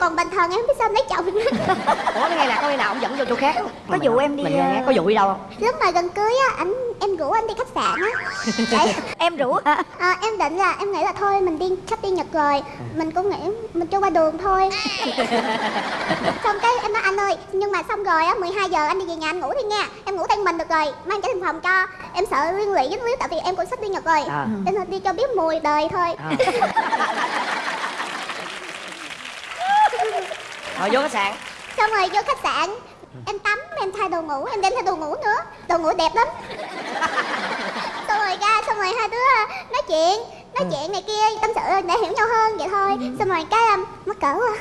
còn bình thường em biết sao em lấy chồng. Ủa ngày nào có ngày nào ông dẫn vô chỗ khác. Không Có vụ em đi, mình nghe, nghe, ờ, có vụ đi đâu không? Lúc mà gần cưới á anh em rủ anh đi khách sạn á. Em rủ à, à, em định là em nghĩ là thôi mình đi sắp đi nhật rồi. Mình cũng nghĩ mình cho qua đường thôi. Xong cái em nói anh ơi nhưng mà xong rồi á 12 giờ anh đi về nhà anh ngủ đi nha. Em ngủ tay mình được rồi mang trả tiền phòng cho. Em sợ liên lụy dính líu tại vì em cũng sắp đi nhật rồi. À. nên là đi cho biết mùi đời thôi. À. rồi vô khách sạn. Xong rồi vô khách sạn em tắm em thay đồ ngủ em đem theo đồ ngủ nữa. Đồ ngủ đẹp lắm. Xong rồi ra xong rồi hai đứa nói chuyện nói chuyện này kia tâm sự để hiểu nhau hơn vậy thôi. Xong rồi cái um, mắc cỡ quá.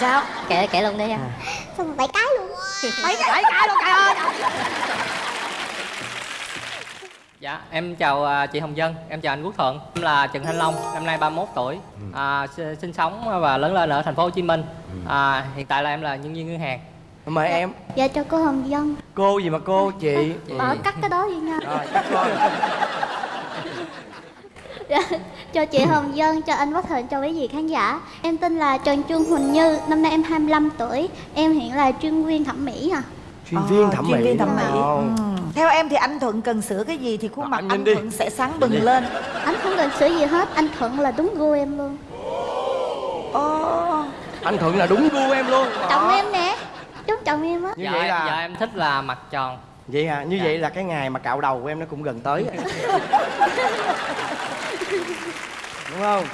Sao? Kể kể luôn đi nha. Xong rồi bảy cái luôn. Mấy cái cái luôn trời ơi Dạ, em chào à, chị Hồng Dân, em chào anh Quốc Thuận. Em là Trần Thanh Long, năm nay 31 tuổi. À, s- sinh sống và lớn lên ở thành phố Hồ Chí Minh. À, hiện tại là em là nhân viên ngân hàng. mời em. Dạ cho cô hồng dân. Cô gì mà cô chị? Bỏ cắt cái đó đi nha. Rồi cắt thôi cho chị Hồng Dân, cho anh Quốc Thuận, cho quý vị khán giả. Em tên là Trần Trương Huỳnh Như, năm nay em 25 tuổi. Em hiện là chuyên viên thẩm mỹ à chuyên viên ờ, thẩm chuyên mỹ. viên thẩm mỹ. Ừ. Theo em thì anh Thuận cần sửa cái gì thì khuôn Ờ, mặt anh anh, đi. Thuận sẽ sáng bừng lên. Anh không cần sửa gì hết, anh Thuận là đúng gu em luôn. Ồ, anh thuận là đúng gu em luôn. Chồng Đó. em nè, đúng chồng em á. Như dạ, vậy là dạ em thích là mặt tròn. vậy à như Dạ. vậy là cái ngày mà cạo đầu của em nó cũng gần tới. Đúng không?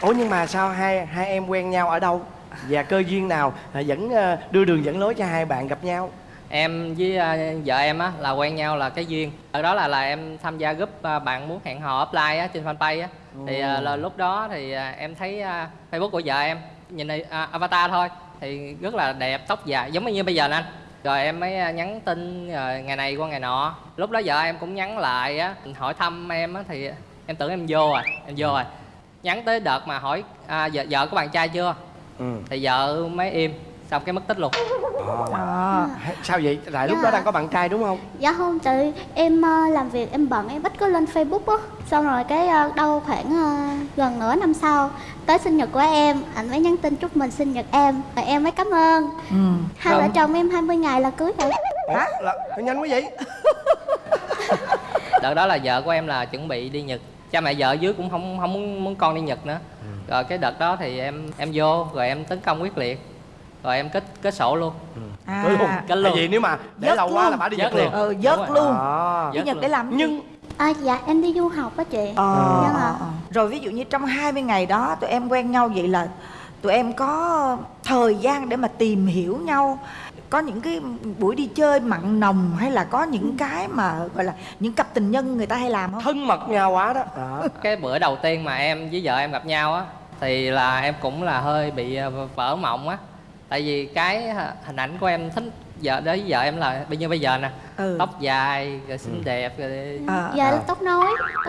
Ủa nhưng mà sao hai hai em quen nhau ở đâu và cơ duyên nào à, dẫn ờ, đưa đường dẫn lối cho hai bạn gặp nhau Em với à, vợ em á là quen nhau là cái duyên. Ở đó là là em tham gia group à, bạn muốn hẹn hò offline á trên fanpage á. Thì à, là lúc đó thì à, em thấy à, Facebook của vợ em nhìn này à, avatar thôi thì rất là đẹp, tóc dài giống như bây giờ anh. Rồi em mới à, nhắn tin rồi ngày này qua ngày nọ. Lúc đó vợ em cũng nhắn lại á, hỏi thăm em á thì em tưởng em vô rồi, em vô rồi. Nhắn tới đợt mà hỏi à, vợ, vợ có bạn trai chưa? Ừ. Thì vợ mới im, xong cái mất tích luôn. à. sao vậy tại lúc Dạ. đó đang có bạn trai đúng không Dạ không, tại em ờ, làm việc em bận em ít có lên Facebook á Xong rồi cái đâu khoảng gần nửa năm sau Tới sinh nhật của em, anh mới nhắn tin chúc mừng sinh nhật em Rồi em mới cảm ơn ừ. Hai vợ chồng em 20 ngày là cưới rồi Ủa, là, nhanh quá vậy đợt đó là vợ của em là chuẩn bị đi nhật cha mẹ vợ dưới cũng không không muốn muốn con đi nhật nữa rồi cái đợt đó thì em em vô rồi em tấn công quyết liệt rồi em kết kết sổ luôn à. Cưới luôn Kết tại luôn. vì nếu mà để Dớt lâu quá luôn. là bà đi Dớt giật liền ờ dớt Đúng luôn à. Cái nhật để làm gì? nhưng À, dạ em đi du học á chị Ờ, Dạ mà. ờ. Rồi ví dụ như trong 20 ngày đó tụi em quen nhau vậy là tụi em có thời gian để mà tìm hiểu nhau có những cái buổi đi chơi mặn nồng hay là có những cái mà gọi là những cặp tình nhân người ta hay làm không? thân mật nhau quá đó, đó. cái bữa đầu tiên mà em với vợ em gặp nhau á thì là em cũng là hơi bị ờ, vỡ mộng á tại vì cái ờ, hình ảnh của em thích vợ đối với vợ em là bây như bây giờ nè? Ừ. tóc dài rồi xinh đẹp rồi À, Dạ à. tóc nối.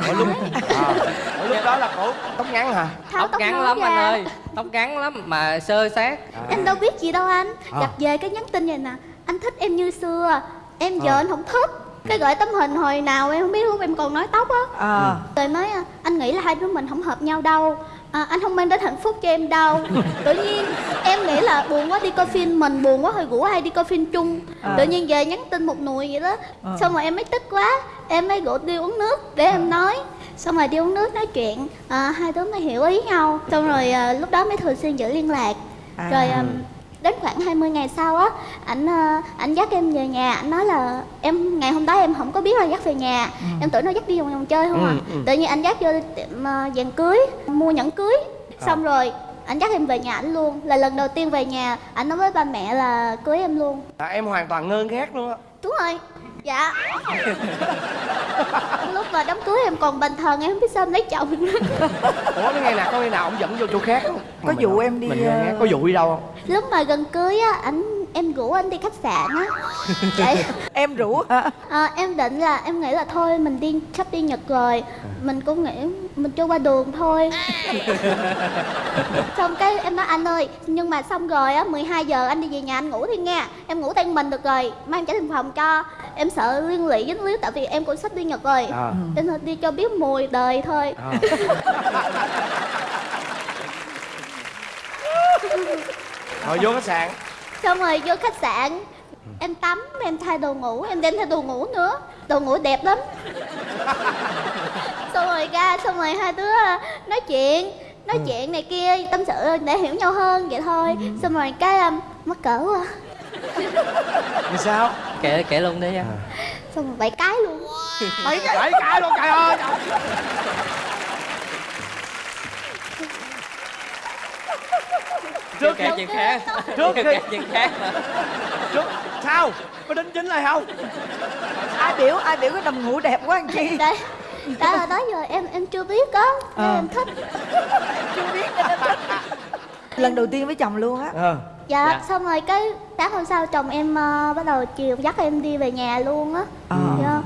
Ở lúc à, ở lúc đó là cổ tóc ngắn hả? Tháo tóc tóc ngắn lắm ra. anh ơi tóc ngắn lắm mà sơ sát. Em đâu biết gì đâu anh. À. Gặp về cái nhắn tin vậy nè. Anh thích em như xưa. Em giờ À. anh không thích. Cái gửi tấm hình hồi nào em không biết lúc em còn nói tóc á. À, Rồi nói à, anh nghĩ là hai đứa mình không hợp nhau đâu à, Anh không mang đến hạnh phúc cho em đâu. Tự nhiên em nghĩ là buồn quá đi coi phim Mình buồn quá hồi rủ hay đi coi phim chung. À. Tự nhiên về nhắn tin một nùi vậy đó. À. Xong rồi em mới tức quá Em mới rủ đi uống nước để em nói. Xong rồi đi uống nước nói chuyện. À, Hai đứa mới hiểu ý nhau. Xong rồi à, lúc đó mới thường xuyên giữ liên lạc. À. Rồi à, đến khoảng 20 ngày sau á ảnh à, ảnh dắt em về nhà ảnh nói là em ngày hôm đó em không có biết là dắt về nhà. Em tưởng nó dắt đi vòng vòng chơi không à. Ừ, ừ. tự nhiên anh dắt vô tiệm à, vàng cưới mua nhẫn cưới. Xong rồi anh dắt em về nhà ảnh luôn. Là lần đầu tiên về nhà ảnh nói với ba mẹ là cưới em luôn. À, em hoàn toàn ngơ ngác luôn á. Đúng rồi dạ. Lúc mà đám cưới em còn bình thường em không biết sao em lấy chồng ủa cái ngày nào có ngày nào ông dẫn vô chỗ khác không? Có Mình vụ em đi, mình ngác. ờ, có vụ đi đâu không? Lúc mà gần cưới á ảnh em rủ anh đi khách sạn á. Tại- em rủ? Hả? À, em định là em nghĩ là thôi mình đi sắp đi Nhật rồi. Mình cũng nghĩ mình cho qua đường thôi. Xong cái em nói anh ơi nhưng mà xong rồi á 12 giờ anh đi về nhà anh ngủ đi nha. Em ngủ tay mình được rồi mang trả tiền phòng cho. Em sợ liên lụy dính líu tại vì em cũng sắp đi Nhật rồi. À. nên là đi cho biết mùi đời thôi. À. rồi vô khách sạn xong rồi vô khách sạn. Em tắm em thay đồ ngủ em đem theo đồ ngủ nữa. Đồ ngủ đẹp lắm. Xong rồi ra xong rồi hai đứa à, nói chuyện. Nói chuyện này kia tâm sự để hiểu nhau hơn vậy thôi. Xong rồi cái um, mắc cỡ quá. Thì sao? Kể kể luôn đi em xong rồi bảy cái luôn. Mấy cái bảy cái luôn trời ơi khi chuyện khác. Trước khi- kể chuyện khác mà. Trước sao? Có đính chính lại không? Ai biểu ai biểu cái đầm ngủ đẹp quá anh chi? Đây đó là đó giờ em em chưa biết á. Nên Ờ. em thích. Chưa biết. Nên em thích lần đầu tiên với chồng luôn á. Ờ. Dạ, Dạ. xong rồi cái sáng hôm sau chồng em ờ, bắt đầu chiều dắt em đi về nhà luôn á. Ờ.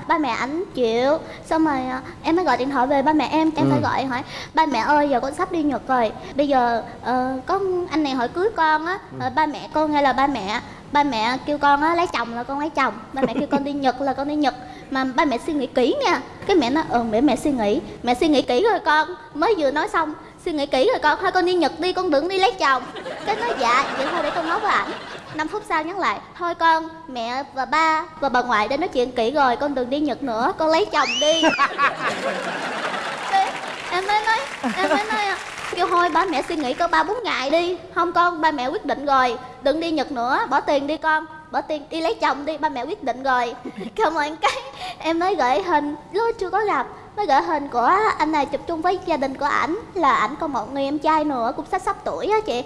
Ba mẹ ảnh chịu xong rồi ờ, em mới gọi điện thoại về ba mẹ em em phải gọi hỏi ba mẹ ơi giờ con sắp đi nhật rồi bây giờ ờ, có anh này hỏi cưới con á ờ, ba mẹ con hay là ba mẹ ba mẹ kêu con á lấy chồng là con lấy chồng ba mẹ kêu con đi nhật là con đi nhật. Mà ba mẹ suy nghĩ kỹ nha cái mẹ nói ờ mẹ mẹ suy nghĩ mẹ suy nghĩ kỹ rồi con mới vừa nói xong suy nghĩ kỹ rồi con thôi con đi nhật đi con đừng đi lấy chồng. Cái nói dạ vậy thôi để con nói với ảnh 5 phút sau nhắn lại, thôi con, mẹ và ba và bà ngoại đã nói chuyện kỹ rồi, con đừng đi nhật nữa, con lấy chồng đi. Em mới nói, em mới nói kêu thôi ba mẹ suy nghĩ có ba bốn ngày đi. Không con, ba mẹ quyết định rồi, đừng đi nhật nữa, bỏ tiền đi con, bỏ tiền đi lấy chồng đi, ba mẹ quyết định rồi. Cảm ơn cái, em mới gửi hình lúc chưa có gặp mới gửi hình của anh này chụp chung với gia đình của ảnh là ảnh còn một người em trai nữa cũng sắp sắp tuổi á chị.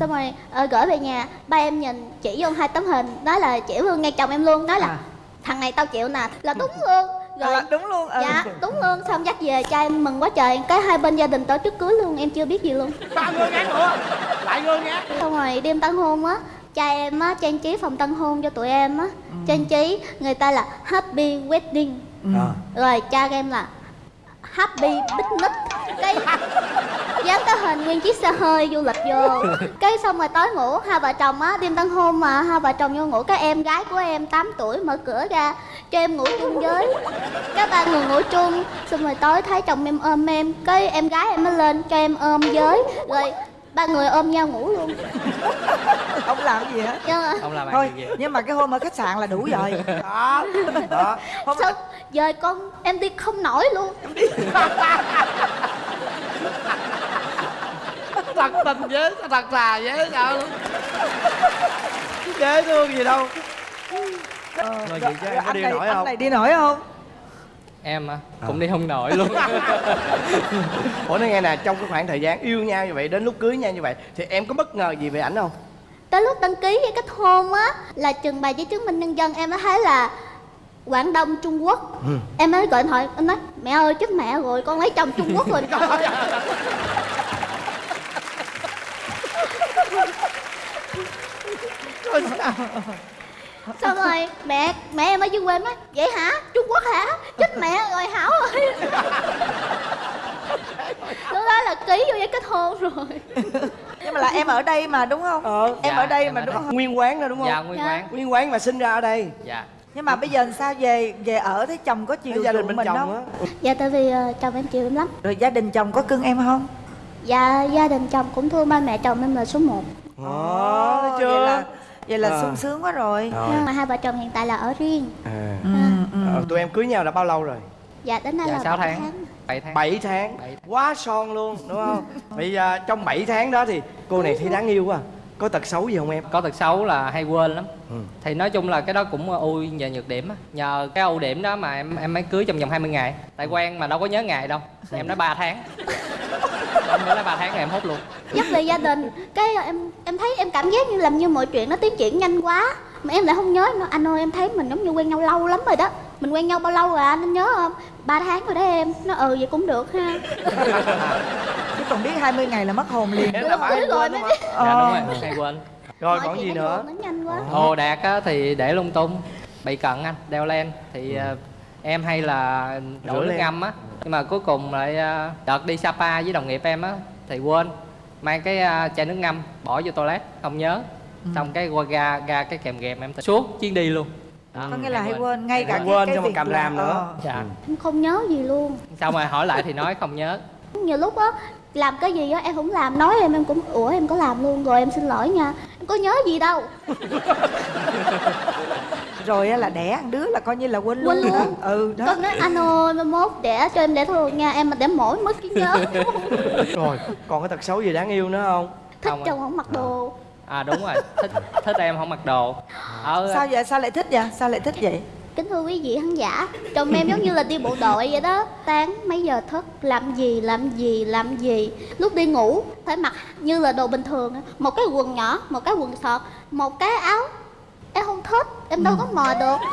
Xong rồi ờ, gửi về nhà ba em nhìn chỉ vô hai tấm hình nói là chỉ luôn ngay chồng em luôn nói là À. thằng này tao chịu nè. Là đúng luôn. Rồi Ờ, đúng luôn ừ. dạ đúng luôn. Xong dắt về cha em mừng quá trời. Cái hai bên gia đình tổ chức cưới luôn em chưa biết gì luôn. Ba ngơ ngác nữa. Lại ngơ ngác xong rồi đêm tân hôn á cha em á trang trí phòng tân hôn cho tụi em á. Trang trí người ta là happy wedding. Ờ. rồi cha em là happy picnic. Cái dán cái hình nguyên chiếc xe hơi du lịch vô. Cái xong rồi tối ngủ, hai vợ chồng á, đêm tân hôn mà, hai vợ chồng vô ngủ, cái em gái của em 8 tuổi mở cửa ra, cho em ngủ chung với. Các ba người ngủ chung, xong rồi tối thấy chồng em ôm em, cái em gái em mới lên cho em ôm với. Rồi ba người ôm nhau ngủ luôn. Không làm gì hết nhưng mà không làm thôi gì nhưng mà cái hôm ở khách sạn là đủ rồi. Đó đó. Hôm sao giờ con em đi không nổi luôn. Thật tình với thật là với sao dễ thương gì đâu. Rồi vậy chứ em có anh đi này, nổi anh không? này đi nổi không em á cũng đi không nổi luôn. Ủa nói nghe nè trong cái khoảng thời gian yêu nhau như vậy đến lúc cưới nhau như vậy thì em có bất ngờ gì về ảnh không? Tới lúc đăng ký với kết hôn á là trình bày giấy chứng minh nhân dân em mới thấy là Quảng Đông Trung Quốc. Ừ. Em mới gọi điện thoại Em nói mẹ ơi chết mẹ rồi con lấy chồng Trung Quốc rồi. Trời ơi Rồi sao? Xong rồi? Mẹ mẹ em ở dưới quê nói Vậy hả? Trung Quốc hả? Chết mẹ rồi Hảo ơi Lúc đó là ký vô giấy kết hôn rồi. Nhưng mà là em ở đây mà đúng không? Ờ. em Dạ, ở đây em mà ở đúng đây. không? Nguyên quán đó đúng không? Dạ nguyên Dạ. quán. Nguyên quán mà sinh ra ở đây. Dạ. Nhưng mà bây giờ làm sao về về ở thấy chồng có chiều gia đình bên mình chồng không? á. Dạ tại vì ờ, chồng em chịu em lắm. Rồi gia đình chồng có cưng em không? Dạ gia đình chồng cũng thương ba mẹ chồng em là số 1 Ồ, thấy chưa? Vậy là vậy là Ờ. sung sướng quá rồi. Rồi. Nhưng mà hai vợ chồng hiện tại là ở riêng. À. ừ, ừ. Ờ, tụi em cưới nhau đã bao lâu rồi? Dạ đến nay dạ là sáu bảy tháng. bảy tháng. 7 tháng. Bảy tháng. quá son luôn đúng không? Bây giờ trong 7 tháng đó thì cô này thấy đáng yêu quá. Có tật xấu gì không em? Có tật xấu là hay quên lắm. Ừ. thì nói chung là cái đó cũng ưu và nhược điểm á. Nhờ cái ưu điểm đó mà em em mới cưới trong vòng 20 ngày. Tại quen mà đâu có nhớ ngày đâu. Em nói 3 tháng em mới nói 3 tháng rồi em hốt luôn. Nhắc về gia đình cái em em thấy em cảm giác như làm như mọi chuyện nó tiến triển nhanh quá. Mà em lại không nhớ nữa. Anh ơi em thấy mình giống như quen nhau lâu lắm rồi đó. Mình quen nhau bao lâu rồi anh anh nhớ không? Ba tháng rồi đó em. Nó ừ vậy cũng được ha. Chứ còn biết 20 ngày là mất hồn liền. Đúng là rồi, phải đúng rồi, mới đúng biết. không? dạ đúng rồi hay quên. Rồi còn gì nữa? đồ đạc á thì để lung tung. Bị cận anh đeo len. Thì ờ, em hay là Rửa đổ nước ngâm á nhưng mà cuối cùng lại ờ, đợt đi sapa với đồng nghiệp em á thì quên mang cái ờ, chai nước ngâm bỏ vô toilet không nhớ. Xong cái qua ga ga cái kèm ghềm em suốt chuyến đi luôn. Đó, có nghĩa là hay quên. quên ngay cả cái, quên cái xong rồi việc cầm là- làm nữa. ờ. dạ. Em không nhớ gì luôn. Xong rồi hỏi lại thì nói không nhớ. Nhiều lúc á làm cái gì á em không làm. Nói em em cũng ủa em có làm luôn rồi em xin lỗi nha. Em có nhớ gì đâu rồi á là đẻ ăn đứa là coi như là quên luôn Quên luôn. ừ đó. Con nói anh ơi mai mốt đẻ cho em đẻ thường nha em mà đẻ mỏi mất trí nhớ. Rồi còn cái tật xấu gì đáng yêu nữa không? Thích Không ạ. chồng không mặc đồ. À đúng rồi thích thích em không mặc đồ. Ở sao vậy sao lại thích vậy? Sao lại thích vậy? Kính thưa quý vị khán giả chồng em giống như là đi bộ đội vậy đó. Sáng mấy giờ thức làm gì làm gì làm gì. Lúc đi ngủ phải mặc như là đồ bình thường á. một cái quần nhỏ một cái quần sọt một cái áo em không thích em đâu có mò được.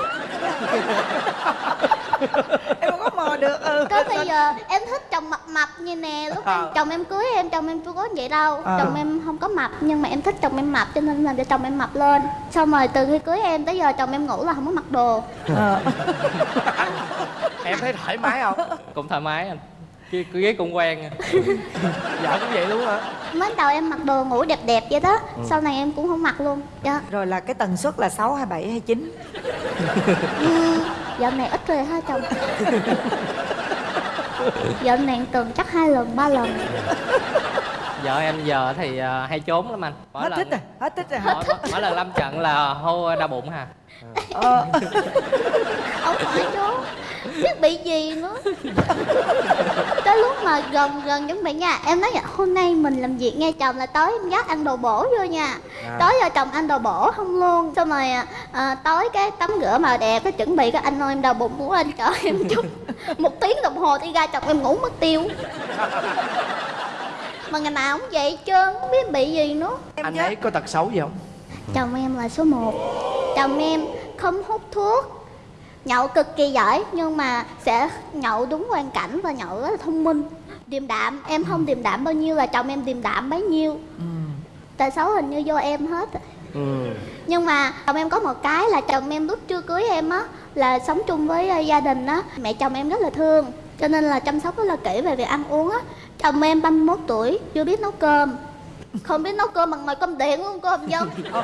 Em không có mò được ừ. Có bây giờ em thích chồng mập mập như nè Lúc em, chồng em cưới em, chồng em chưa có vậy đâu. Ờ. Chồng em không có mập Nhưng mà em thích chồng em mập cho nên làm cho chồng em mập lên. Xong rồi từ khi cưới em tới giờ chồng em ngủ là không có mặc đồ. Ờ. em thấy thoải mái không? Cũng thoải mái anh cái cái ghế cũng quen vợ cũng vậy luôn hả Mới đầu em mặc đồ ngủ đẹp đẹp vậy đó Sau này em cũng không mặc luôn dạ. rồi là cái tần suất là 6 hay 7 hay 9 ừ, Dạo này ít rồi ha chồng? Dạo này tuần chắc hai lần, ba lần vợ em giờ thì à, hay trốn lắm anh. Mỗi hết lần thích rồi hết thích rồi hả mỗi, mỗi lần lâm trận là hô đau bụng hà ờ. Ông phải chú Biết bị gì nữa. Tới lúc mà gần gần chuẩn bị nha. Em nói vậy hôm nay mình làm việc nghe chồng là tối em dắt ăn đồ bổ vô nha. À. Tối giờ chồng ăn đồ bổ không luôn. Xong rồi à, à, tối cái tắm rửa màu đẹp Cái chuẩn bị cái anh ơi em đau bụng muốn anh chở em chút Một tiếng đồng hồ đi ra chồng em ngủ mất tiêu Mà ngày nào cũng vậy trơn Không biết bị gì nữa. Em anh nhớ. ấy có tật xấu gì không? Chồng em là số 1 Chồng em không hút thuốc. Nhậu cực kỳ giỏi Nhưng mà sẽ nhậu đúng hoàn cảnh Và nhậu rất là thông minh. Điềm đạm Em không điềm đạm bao nhiêu là chồng em điềm đạm bấy nhiêu. Ừ. Tại xấu hình như do em hết. Ừ. Nhưng mà chồng em có một cái là chồng em lúc chưa cưới em á Là sống chung với ờ, gia đình á. Mẹ chồng em rất là thương Cho nên là chăm sóc rất là kỹ về việc ăn uống á. Chồng em 31 tuổi Chưa biết nấu cơm. Không biết nấu cơm bằng nồi cơm điện luôn hồng dân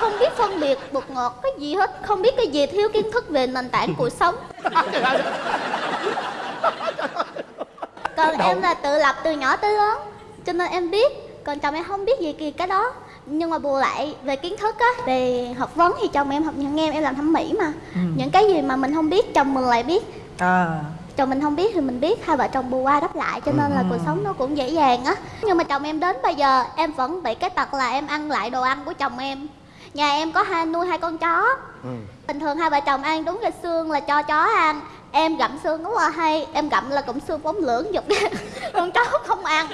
Không biết phân biệt bột ngọt cái gì hết Không biết cái gì thiếu kiến thức về nền tảng cuộc sống. Còn em là tự lập từ nhỏ tới lớn Cho nên em biết. Còn chồng em không biết gì kỳ cái đó. Nhưng mà bù lại về kiến thức á Về học vấn thì chồng em học nhận em Em làm thẩm mỹ mà. Những cái gì mà mình không biết chồng mình lại biết à. chồng mình không biết thì mình biết hai vợ chồng bù qua đắp lại cho nên là cuộc sống nó cũng dễ dàng á. Nhưng mà chồng em đến bây giờ em vẫn bị cái tật là em ăn lại đồ ăn của chồng em. Nhà em có hai nuôi hai con chó. Ừ. Bình thường hai vợ chồng ăn đúng cái xương là cho chó ăn em gặm xương rất là hay em gặm là cụm xương bóng lưỡng giục con chó không ăn.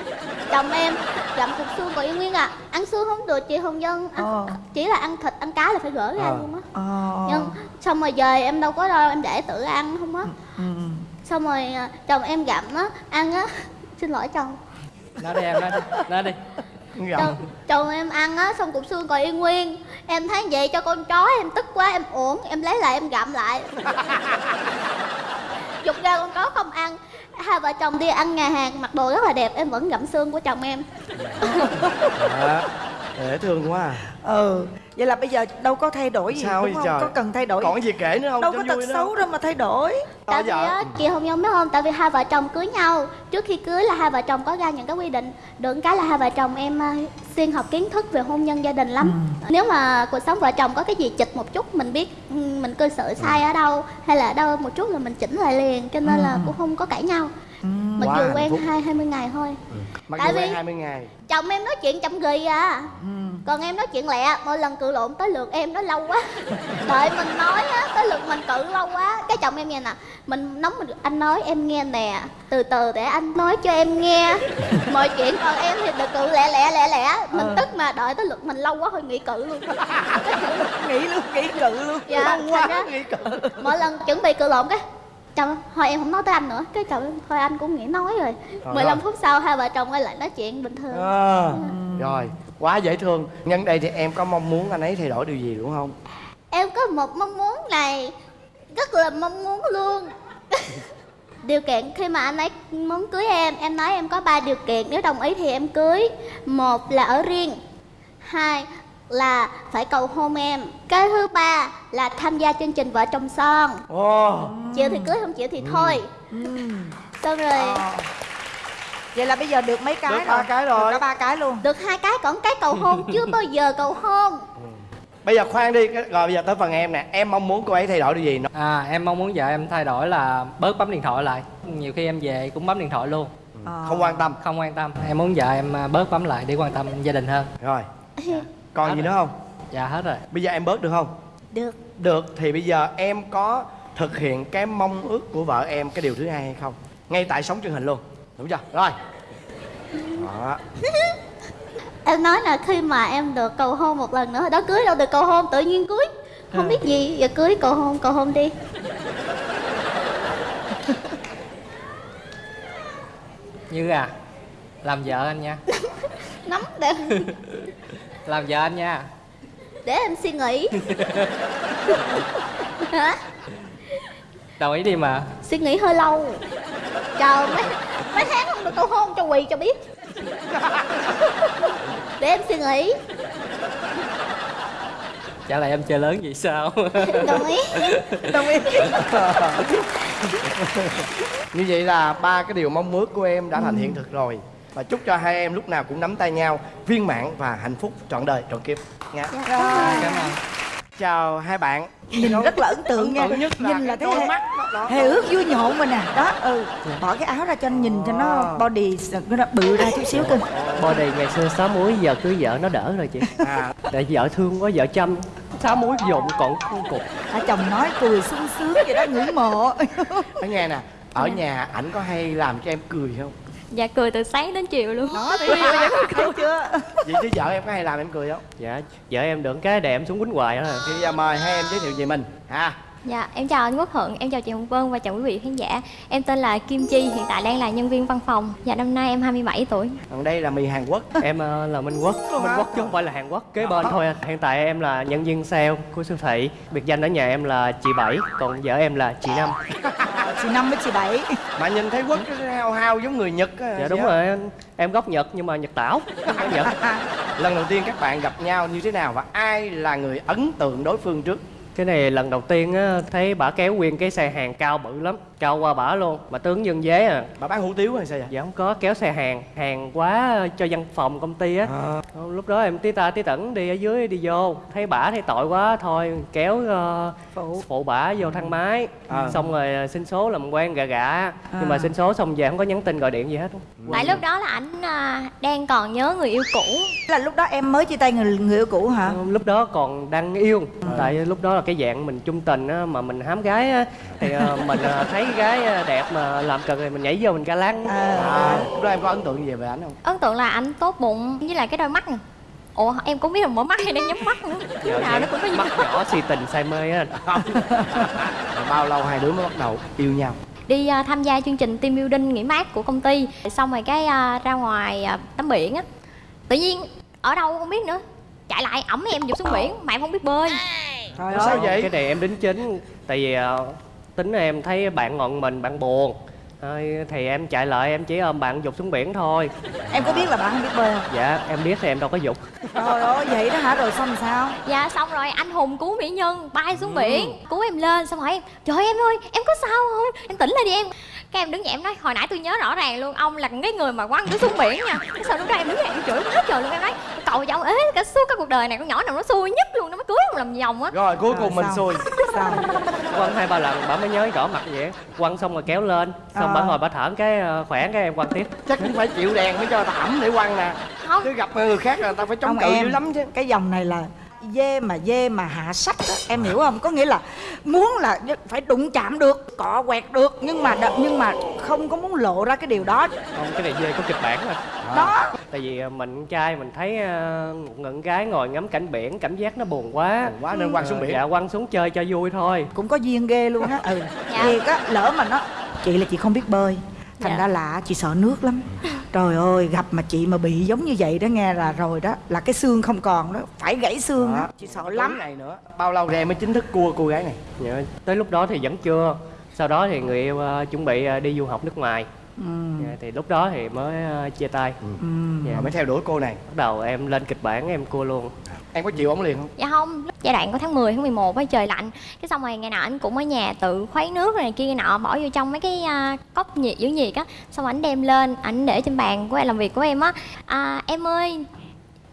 Chồng em gặm cục xương còn yên nguyên à. Ăn xương không được chị hồng dân ăn, Ờ. chỉ là ăn thịt ăn cá là phải gỡ ra Ờ. luôn á. Ờ. nhưng xong rồi về em đâu có đâu em để tự ăn không á. Ừ. xong rồi à, chồng em gặm á ăn á. Xin lỗi chồng. Nói đi em nói đi nói đi. Gặm. chồng, chồng em ăn á xong cục xương còn yên nguyên. Em thấy vậy cho con chó em tức quá em uổng em lấy lại em gặm lại dục ra con chó không ăn hai vợ chồng đi ăn nhà hàng, mặc đồ rất là đẹp, em vẫn gặm xương của chồng em Dạ. dễ thương quá à ừ. Vậy là bây giờ đâu có thay đổi gì Sao đúng không? trời? có cần thay đổi? Còn cái gì kể nữa không? Đâu có tật xấu đâu mà thay đổi. Tại vì dạ. á chị không nhớ biết không tại vì hai vợ chồng cưới nhau. Trước khi cưới là hai vợ chồng có ra những cái quy định. Được cái là hai vợ chồng em à, xuyên học kiến thức về hôn nhân gia đình lắm. Nếu mà cuộc sống vợ chồng có cái gì chịch một chút mình biết ừ, mình cư xử sai ở đâu hay là ở đâu một chút là mình chỉnh lại liền cho nên là cũng không có cãi nhau mặc Quá dù quen hai hai mươi ngày thôi. Mặc Tại dù quen vì- 20 ngày. chồng em nói chuyện chậm ghi à? Ừ. còn em nói chuyện lẹ mỗi lần cự lộn tới lượt em nó lâu quá. Đợi mình nói á tới lượt mình cự lâu quá. Cái chồng em nghe nè mình nóng mình anh nói em nghe nè từ từ để anh nói cho em nghe. Mọi chuyện còn em thì được cự lẹ lẹ lẹ lẹ. Mình Ờ. tức mà đợi tới lượt mình lâu quá thôi nghỉ cự luôn. Nghĩ luôn nghĩ cự luôn. Dạ Lâu quá thành ra nghĩ cỡ mỗi lần chuẩn bị cự lộn cái chồng thôi em không nói tới anh nữa. Cái chồng thôi anh cũng nghĩ nói rồi. Rồi, 15 rồi. phút sau hai vợ chồng quay lại nói chuyện bình thường. À, rồi quá dễ thương. Nhân đây thì em có mong muốn anh ấy thay đổi điều gì đúng không? Em có một mong muốn này Rất là mong muốn luôn. Điều kiện khi mà anh ấy muốn cưới em Em nói em có ba điều kiện. Nếu đồng ý thì em cưới. Một là ở riêng. Hai là phải cầu hôn em. Cái thứ ba là tham gia chương trình Vợ chồng son. Ồ. Chịu thì cưới không chịu thì thôi. Xong rồi. Vậy là bây giờ được mấy cái Được rồi? ba cái rồi. được cả ba cái luôn. Được hai cái còn cái cầu hôn chưa bao giờ cầu hôn. Bây giờ khoan đi rồi bây giờ tới phần em nè. Em mong muốn cô ấy thay đổi điều gì nó à em mong muốn vợ em thay đổi là bớt bấm điện thoại lại. Nhiều khi em về cũng bấm điện thoại luôn. Ờ. không quan tâm. Không quan tâm. Em muốn vợ em à, bớt bấm lại để quan tâm gia đình hơn. Rồi còn gì nữa không? Dạ hết rồi. Bây giờ em bớt được không? Được. Được thì bây giờ em có thực hiện cái mong ước của vợ em cái điều thứ hai hay không? Ngay tại sống truyền hình luôn. Đúng chưa? Rồi. Đó. Em nói là khi mà em được cầu hôn một lần nữa đó cưới đâu được cầu hôn tự nhiên cưới. Không biết gì giờ cưới cầu hôn cầu hôn đi. Như à làm vợ anh nha. Nắm để làm vợ anh nha. Để em suy nghĩ. Hả? Đồng ý đi mà. Suy nghĩ hơi lâu. Chờ mấy mấy tháng không được cầu hôn cho quỳ cho biết. Để em suy nghĩ. Chả lẽ em chơi lớn vậy sao? Đồng ý. Đồng ý. Như vậy là ba cái điều mong ước của em đã thành hiện thực rồi và chúc cho hai em lúc nào cũng nắm tay nhau viên mãn và hạnh phúc trọn đời trọn kiếp. Nha. Rồi cảm ơn. chào hai bạn. Nhìn rất là ấn tượng nha. nhất là nhìn là cái thấy đôi hề, mắt đó, hề ước vui nhộn mà nè. Đó ừ. Bỏ cái áo ra cho anh nhìn cho nó À. body nó bự ra chút xíu cơ Body ngày xưa sáu muối giờ cưới vợ nó đỡ rồi chị. À. Để vợ thương quá vợ chăm. Sáu muối dụng còn cục. À, chồng nói cười sung sướng vậy đó ngưỡng mộ. Nói nghe nè ở nhà ảnh có hay làm cho em cười không Dạ cười từ sáng đến chiều luôn. Đó thấy chưa thấy chưa? Vậy chứ vợ em có hay làm em cười không? Dạ vợ em được cái đẹp em xuống quýnh hoài đó thì bây giờ mời hai em giới thiệu về mình. Ha Dạ em chào anh Quốc Thuận, em chào chị Hồng Vân và chào quý vị khán giả. Em tên là Kim Chi, hiện tại đang là nhân viên văn phòng. Dạ năm nay em 27 tuổi. Còn đây là mì hàn quốc. Em ờ, là Minh Quốc. Minh Quốc chứ không phải là Hàn Quốc. Kế bên thôi anh Hiện tại em là nhân viên sale của siêu thị. Biệt danh ở nhà em là chị Bảy Còn vợ em là chị Năm. Chị năm với chị bảy. Mà nhìn thấy quốc hao hao giống người nhật á Dạ đúng rồi. Anh. Em gốc Nhật nhưng mà Nhật tảo. Nhật. Lần đầu tiên các bạn gặp nhau như thế nào và ai là người ấn tượng đối phương trước Cái này lần đầu tiên á Thấy bả kéo nguyên cái xe hàng cao bự lắm Cao qua bả luôn Mà tướng dân dế à. Bà bán hủ tiếu hay sao vậy? Dạ không có kéo xe hàng Hàng quá cho văn phòng công ty á. À, lúc đó em tí ta tí tẩn đi ở dưới đi vô thấy bả thấy tội quá thôi kéo ờ, phụ. phụ bả vô thang máy À. xong rồi ờ, xin số làm quen gà gà. Nhưng mà À. xin số xong về không có nhắn tin gọi điện gì hết. Tại lúc đó là ảnh à, đang còn nhớ người yêu cũ. Là lúc đó em mới chia tay người người yêu cũ hả? Ờ, lúc đó còn đang yêu tại lúc đó là cái dạng mình chung tình á mà mình hám gái á thì ờ, mình ờ, thấy gái ờ, đẹp mà làm cần thì mình nhảy vô mình ca lăng à, à, lúc đó em có ấn tượng gì về ảnh không? Ấn tượng là ảnh tốt bụng với lại cái đôi mắt. Ủa em cũng biết là mở mắt hay đang nhắm mắt nữa. Lúc nào nó cũng có gì. Mắt nhỏ si tình say mê á bao lâu hai đứa mới bắt đầu yêu nhau? Đi à, tham gia chương trình team building nghỉ mát của công ty. Xong rồi cái à, ra ngoài à, tắm biển á. Tự nhiên ở đâu không biết nữa. Chạy lại ẩm em dục xuống biển mà em không biết bơi trời Ủa sao ơi vậy? cái này em đính chính tại vì ờ, tính em thấy bạn ngọn mình bạn buồn Thôi, thì em chạy lại em chỉ ôm bạn dục xuống biển thôi. Em có biết là bạn không biết bơi không? Dạ em biết thì em đâu có dục. Trời ơi vậy đó hả? Rồi xong sao? Dạ xong rồi. Anh Hùng cứu mỹ nhân bay xuống biển Cứu em lên. Xong hỏi em Trời ơi, em ơi em có sao không? Em tỉnh lại đi em. Cái em đứng dậy em nói hồi nãy tôi nhớ rõ ràng luôn Ông là cái người mà quăng tôi xuống biển nha. Cái sau lúc đó em đứng dậy em chửi quá trời luôn Em nói cho ông ế cả suốt cái cuộc đời này Con nhỏ nào nó xui nhất luôn Nó mới cưới ông làm vòng á. Rồi cuối Rồi cùng mình sao? xui. Sao? Quăng hai ba lần bà mới nhớ rõ mặt vậy. Quăng xong rồi kéo lên xong À. bà ngồi bà thở cái ờ, khỏe cái em quăng tiếp chắc cũng phải chịu đèn mới cho ta ẩm để quăng nè Không chứ gặp người khác là người ta phải chống cự em. dữ lắm chứ cái dòng này là dê mà dê mà hạ sách đó em hiểu không? Có nghĩa là muốn là phải đụng chạm được cọ quẹt được nhưng mà nhưng mà không có muốn lộ ra cái điều đó. Không cái này dê có kịch bản rồi đó. Tại vì ờ, mình con trai mình thấy ờ, một ngận gái ngồi ngắm cảnh biển cảm giác nó buồn quá. Buồn quá nên quăng xuống biển. Dạ quăng xuống chơi cho vui thôi. Cũng có duyên ghê luôn á. Ừ Dạ. thiệt á lỡ mà nó chị là chị không biết bơi thành Dạ. ra là chị sợ nước lắm. Trời ơi gặp mà chị mà bị giống như vậy đó nghe là rồi đó là cái xương không còn đó phải gãy xương đó. Đó. chị sợ lắm. này nữa. Bao lâu rồi em mới chính thức cua cô gái này? Dạ, tới lúc đó thì vẫn chưa. Sau đó thì người yêu ờ, chuẩn bị ờ, đi du học nước ngoài. Dạ, thì lúc đó thì mới ờ, chia tay. Dạ, Rồi mới theo đuổi cô này. Bắt đầu em lên kịch bản em cua luôn em có chịu ổng liền không? Dạ không, lúc giai đoạn của tháng 10, tháng 11 á trời lạnh. Cái xong rồi ngày nào anh cũng ở nhà tự khuấy nước rồi này kia nọ Bỏ vô trong mấy cái à, cốc nhiệt giữ nhiệt á. Xong ảnh đem lên, ảnh để trên bàn của em làm việc của em á. À, Em ơi,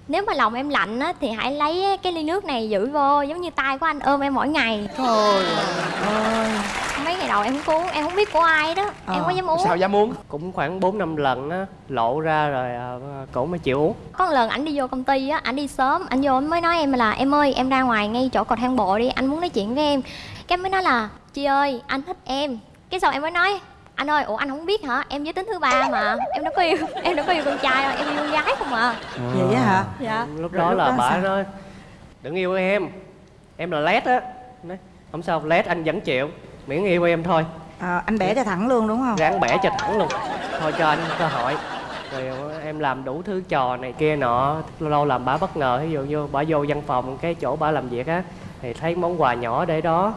nếu mà lòng em lạnh á thì hãy lấy cái ly nước này giữ vô Giống như tay của anh ôm em mỗi ngày. Trời ơi em không có uống, em không biết của ai đó. Em Ờ, có dám uống. Sao dám muốn cũng khoảng 4 năm lần á lộ ra rồi ờ, cổ mới chịu uống. Có một lần ảnh đi vô công ty á, ảnh đi sớm, ảnh vô mới nói em là Em ơi, em ra ngoài ngay chỗ cầu thang bộ đi, anh muốn nói chuyện với em. Cái mới nói là Chị ơi, anh thích em. Cái sau em mới nói anh ơi, ủa anh không biết hả? Em giới tính thứ ba mà Em đâu có yêu, em đâu có yêu con trai đâu, em yêu con gái không à. Vậy á hả? Dạ. Lúc đó lúc là bà nói đừng yêu em em là lét á. Nói, không sao lét anh vẫn chịu miễn yêu em thôi. À, Anh bẻ cho thẳng luôn đúng không? Ráng bẻ cho thẳng luôn. Thôi cho anh cơ hội. Rồi em làm đủ thứ trò này kia nọ lâu lâu làm bả bất ngờ. Ví dụ như bả vô văn phòng cái chỗ bả làm việc á thì thấy món quà nhỏ để đó.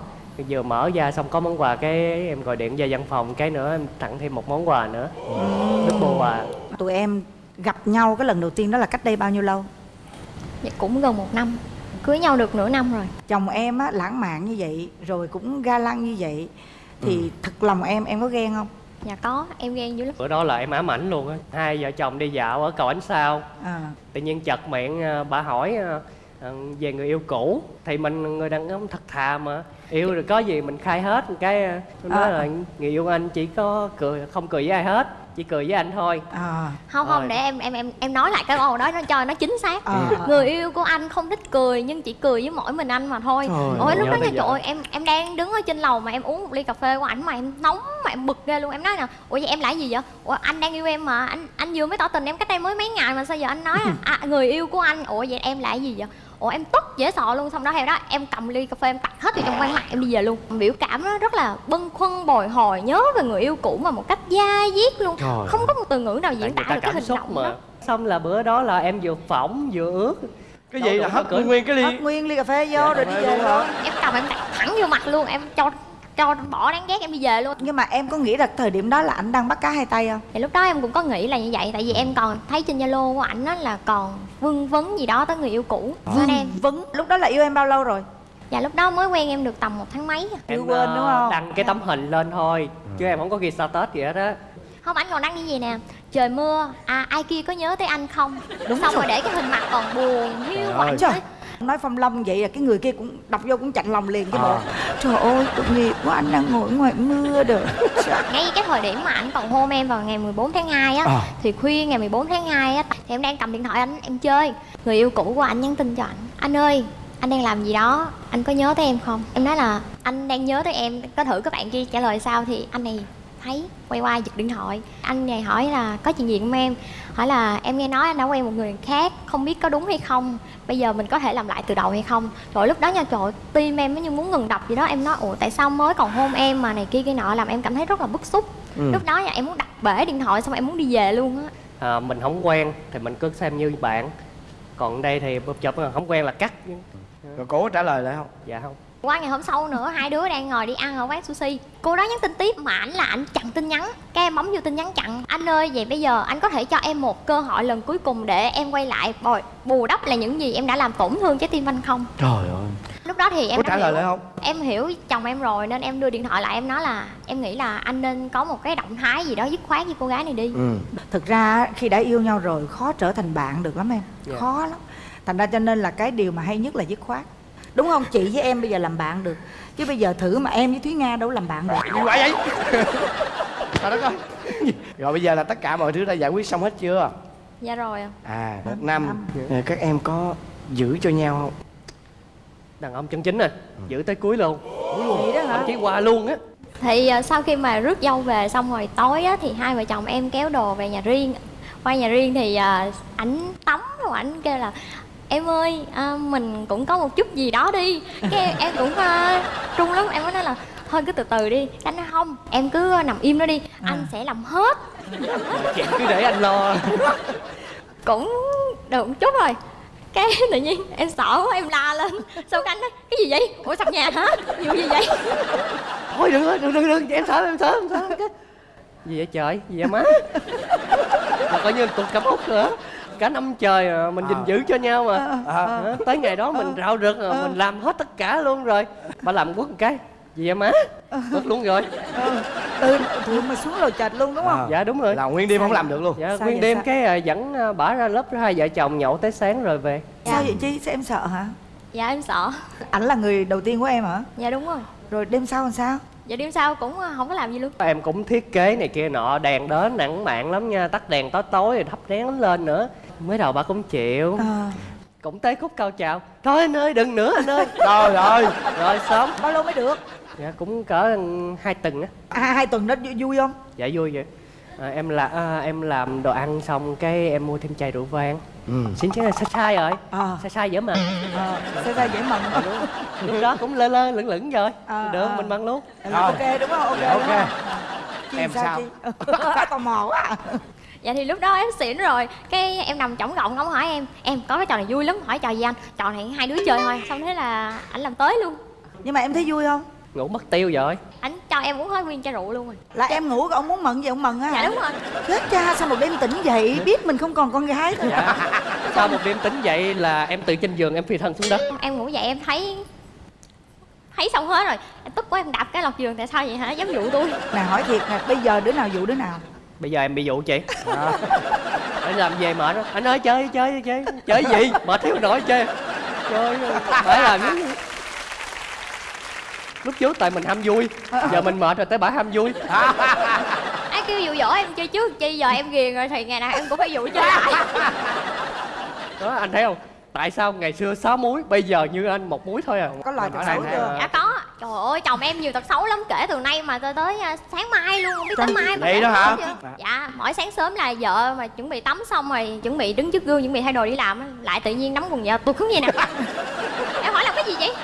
Vừa mở ra xong có món quà cái em gọi điện về văn phòng cái nữa em tặng thêm một món quà nữa. Double quà Tụi em gặp nhau cái lần đầu tiên đó là cách đây bao nhiêu lâu? Dạ cũng gần một năm Cưới nhau được nửa năm rồi. Chồng em á lãng mạn như vậy Rồi cũng ga lăng như vậy Thì thật lòng em em có ghen không? Dạ có, em ghen dữ lắm. Bữa đó là em ám ảnh luôn á. Hai vợ chồng đi dạo ở cầu ánh sao. À, tự nhiên chợt miệng ờ, bà hỏi ờ, ờ, về người yêu cũ. Thì mình người đàn ông thật thà mà. Yêu rồi có gì mình khai hết. Một cái tôi nói À. là người yêu anh chỉ có cười không cười với ai hết chỉ cười với anh thôi. À, Không không, để em em em em nói lại cái câu đó nó cho nó chính xác. À, Người yêu của anh không thích cười nhưng chỉ cười với mỗi mình anh mà thôi. Trời Ôi lúc đó nha trời ơi, em em đang đứng ở trên lầu mà em uống một ly cà phê của ảnh mà em nóng mà em bực ghê luôn. Em nói nè, ủa vậy em lại gì vậy? Ủa anh đang yêu em mà, anh anh vừa mới tỏ tình em cách đây mới mấy ngày mà sao giờ anh nói là à, người yêu của anh. Ủa vậy em lại gì vậy? Ủa em tức dễ sợ luôn. Xong đó theo đó em cầm ly cà phê em tạt hết vào trong quán mặt em đi về luôn. Biểu cảm nó rất là bâng khuâng bồi hồi nhớ về người yêu cũ mà một cách dai diết luôn. Trời không có một từ ngữ nào diễn tả được cái hình xúc động mà. đó. Xong là bữa đó là em vừa phỏng vừa ướt cái gì là có nguyên cái ly? Hất nguyên ly cà phê vô rồi đi về luôn em cầm em tạt thẳng vô mặt luôn. Em cho cho bỏ đáng ghét em đi về luôn. Nhưng mà em có nghĩ là thời điểm đó là anh đang bắt cá hai tay không? Thì lúc đó em cũng có nghĩ là như vậy tại vì em còn thấy trên zalo của ảnh á là còn vương vấn gì đó tới người yêu cũ. Nên em Vấn? Lúc đó là yêu em bao lâu rồi? Dạ lúc đó mới quen em được tầm một tháng mấy à. Chưa em quên ờ, đúng không? đăng cái tấm hình lên thôi chứ em không có ghi status gì hết á. Không ảnh còn đăng như gì nè. Trời mưa à ai kia có nhớ tới anh không? Đúng xong rồi để cái hình mặt còn buồn hiu Trời Nói phong long vậy là cái người kia cũng đọc vô cũng chạnh lòng liền cái bộ. À. Trời ơi tội nghiệp quá anh đang ngồi ngoài mưa được ngay cái thời điểm mà ảnh còn hôn em vào ngày 14 tháng 2 á À. thì khuya ngày 14 tháng 2 á thì em đang cầm điện thoại anh em chơi. Người yêu cũ của anh nhắn tin cho anh anh ơi anh đang làm gì đó anh có nhớ tới em không? Em nói là anh đang nhớ tới em có thử các bạn kia trả lời sao? Thì anh này thấy quay qua giật điện thoại. Anh này hỏi là có chuyện gì không em? Hỏi là em nghe nói anh đã quen một người khác không biết có đúng hay không bây giờ mình có thể làm lại từ đầu hay không? Rồi lúc đó nha trời tim em nó như muốn ngừng đập gì đó. Em nói ủa tại sao mới còn hôn em mà này kia kia nọ? Làm em cảm thấy rất là bức xúc. Ừ. lúc đó nha em muốn đặt bể điện thoại xong em muốn đi về luôn á. À, mình không quen thì mình cứ xem như bạn. Còn đây thì bụp chụp không quen là cắt. Rồi có trả lời lại không? Dạ không qua ngày hôm sau nữa hai đứa đang ngồi đi ăn ở quán sushi. Cô đó nhắn tin tiếp mà ảnh là ảnh chặn tin nhắn. Cái em bấm vô tin nhắn chặn. Anh ơi vậy bây giờ anh có thể cho em một cơ hội lần cuối cùng để em quay lại. Bồi bù đắp là những gì em đã làm tổn thương trái tim anh không? Trời ơi. Lúc đó thì em có trả lời lại không? Em hiểu chồng em rồi nên em đưa điện thoại lại em nói là em nghĩ là anh nên có một cái động thái gì đó dứt khoát với cô gái này đi. Ừ. Thực ra khi đã yêu nhau rồi khó trở thành bạn được lắm em. Dạ. Khó lắm. Thành ra cho nên là cái điều mà hay nhất là dứt khoát Đúng không? Chị với em bây giờ làm bạn được. Chứ bây giờ thử mà em với Thúy Nga đâu làm bạn được. Gì vậy? Vậy trời đất ơi. Rồi bây giờ là tất cả mọi thứ đã giải quyết xong hết chưa? Dạ rồi ạ. à một năm à, các em có giữ cho nhau không? Đàn ông chân chính rồi giữ tới cuối luôn. Vậy đó hả? thậm chí qua luôn á. Thì à, sau khi mà rước dâu về xong rồi tối á, thì hai vợ chồng em kéo đồ về nhà riêng. Qua nhà riêng thì à, ảnh tắm rồi ảnh kêu là em ơi à, mình cũng có một chút gì đó đi. Cái em, em cũng à, trung lắm. Em mới nói là thôi cứ từ từ đi. Anh nói không em cứ nằm im đó đi. Anh sẽ làm hết. Chuyện cứ để anh lo. Cũng được một chút rồi. Cái tự nhiên em sợ quá em la lên. Cái anh nói cái gì vậy? Ủa sập nhà hả? Vụ gì vậy? Thôi đừng đừng đừng đừng. Em sợ em sợ em sợ. Cái gì vậy trời? Gì vậy má? Là coi như tuần cặp út nữa cả năm trời à, mình gìn giữ cho nhau mà. À, tới ngày đó mình rạo rực à, mình làm hết tất cả luôn rồi. Bà làm quất một cái. Gì vậy má? Quất luôn rồi. Từ từ mà xuống lầu trệt luôn đúng không? À. dạ đúng rồi. Là nguyên đêm không làm được luôn. Dạ Sao nguyên đêm sao? cái à, dẫn à, bả ra lớp hai vợ chồng nhậu tới sáng rồi về. Sao vậy chi? Sao em sợ hả? Dạ em sợ. Ảnh là người đầu tiên của em hả? Dạ đúng rồi. Rồi đêm sau làm sao? Dạ đêm sau cũng không có làm gì luôn. Em cũng thiết kế này kia nọ đèn đến nặng mạng lắm nha tắt đèn tối tối rồi thắp nén lên nữa mới đầu bà cũng chịu. À, cũng tới khúc cao trào thôi anh ơi đừng nữa anh ơi. Trời ơi. Rồi sớm. Bao lâu mới được? Dạ cũng cỡ hai tuần á. À, hai tuần đó vui, không? Dạ vui vậy. À, em là à, em làm đồ ăn xong cái em mua thêm chai rượu vang. Ừ. xin chứ là sai sai rồi. À, sai sai dễ mà à, sao ra dễ mần lúc đó cũng lơ lơ lửng lửng rồi. À, được à. mình bằng luôn. Là ok đúng không? Ok Dạ, đúng ok. không? Em sao? chi tò mò quá. à. Dạ thì lúc đó em xỉn rồi. Cái em nằm trống gọng ông hỏi em? Em có cái trò này vui lắm. Hỏi trò gì anh? Trò này hai đứa chơi thôi. Xong thế là anh làm tới luôn. Nhưng mà em thấy vui không? Ngủ mất tiêu rồi. Anh cho em uống hết nguyên chai rượu luôn rồi. Là em ngủ ông muốn mận gì ông mận á dạ đúng rồi. Chết cha sao một đêm tỉnh dậy biết mình không còn con gái thôi dạ. Sau một đêm tính dậy là em từ trên giường em phi thân xuống đất. Em ngủ dậy em thấy thấy xong hết rồi. Em tức quá em đạp cái lọt giường tại sao vậy hả? Dám dụ tôi. Nè hỏi thiệt nè bây giờ đứa nào dụ đứa nào bây giờ em bị dụ chị. Anh làm về mệt đó anh ơi chơi chơi chơi. Chơi gì? Mệt thiếu nổi chơi. Chơi phải làm những lúc trước tại mình ham vui giờ mình mệt rồi tới bả ham vui. Ai kêu dụ dỗ em chơi trước chi giờ em ghiền rồi thì ngày nào em cũng phải dụ chơi. Lại đó anh thấy không tại sao ngày xưa sáu muối bây giờ như anh một muối thôi à? Có lời Hỏi thật xấu chưa? dạ có. Trời ơi chồng em nhiều tật xấu lắm kể từ nay mà tới tới à, sáng mai luôn không biết tới mai mà vậy đó hả? dạ mỗi sáng sớm là vợ mà chuẩn bị tắm xong rồi chuẩn bị đứng trước gương chuẩn bị thay đồ đi làm á, lại tự nhiên nắm quần vợ tụt xuống vậy nè. Em hỏi làm cái gì vậy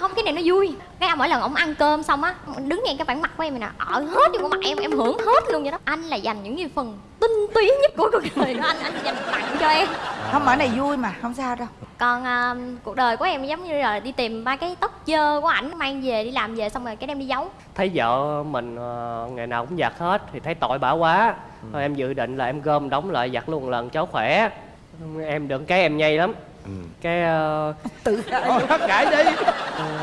không cái này nó vui. Cái mỗi lần ông ăn cơm xong á đứng ngay cái bản mặt của em này nè ở hết vô mặt em em hưởng hết luôn vậy đó. Anh là dành những cái phần tinh túy nhất của cuộc đời đó anh anh dành tặng cho em. Không ở này vui mà không sao đâu. Còn à, cuộc đời của em giống như là đi tìm ba cái tóc dơ của ảnh mang về đi làm về xong rồi cái đem đi giấu. Thấy vợ mình ờ, ngày nào cũng giặt hết thì thấy tội bả quá. Thôi em dự định là em gom đóng lại giặt luôn một lần cháu khỏe. Em được cái em nhây lắm cái ờ, tự hết kể đi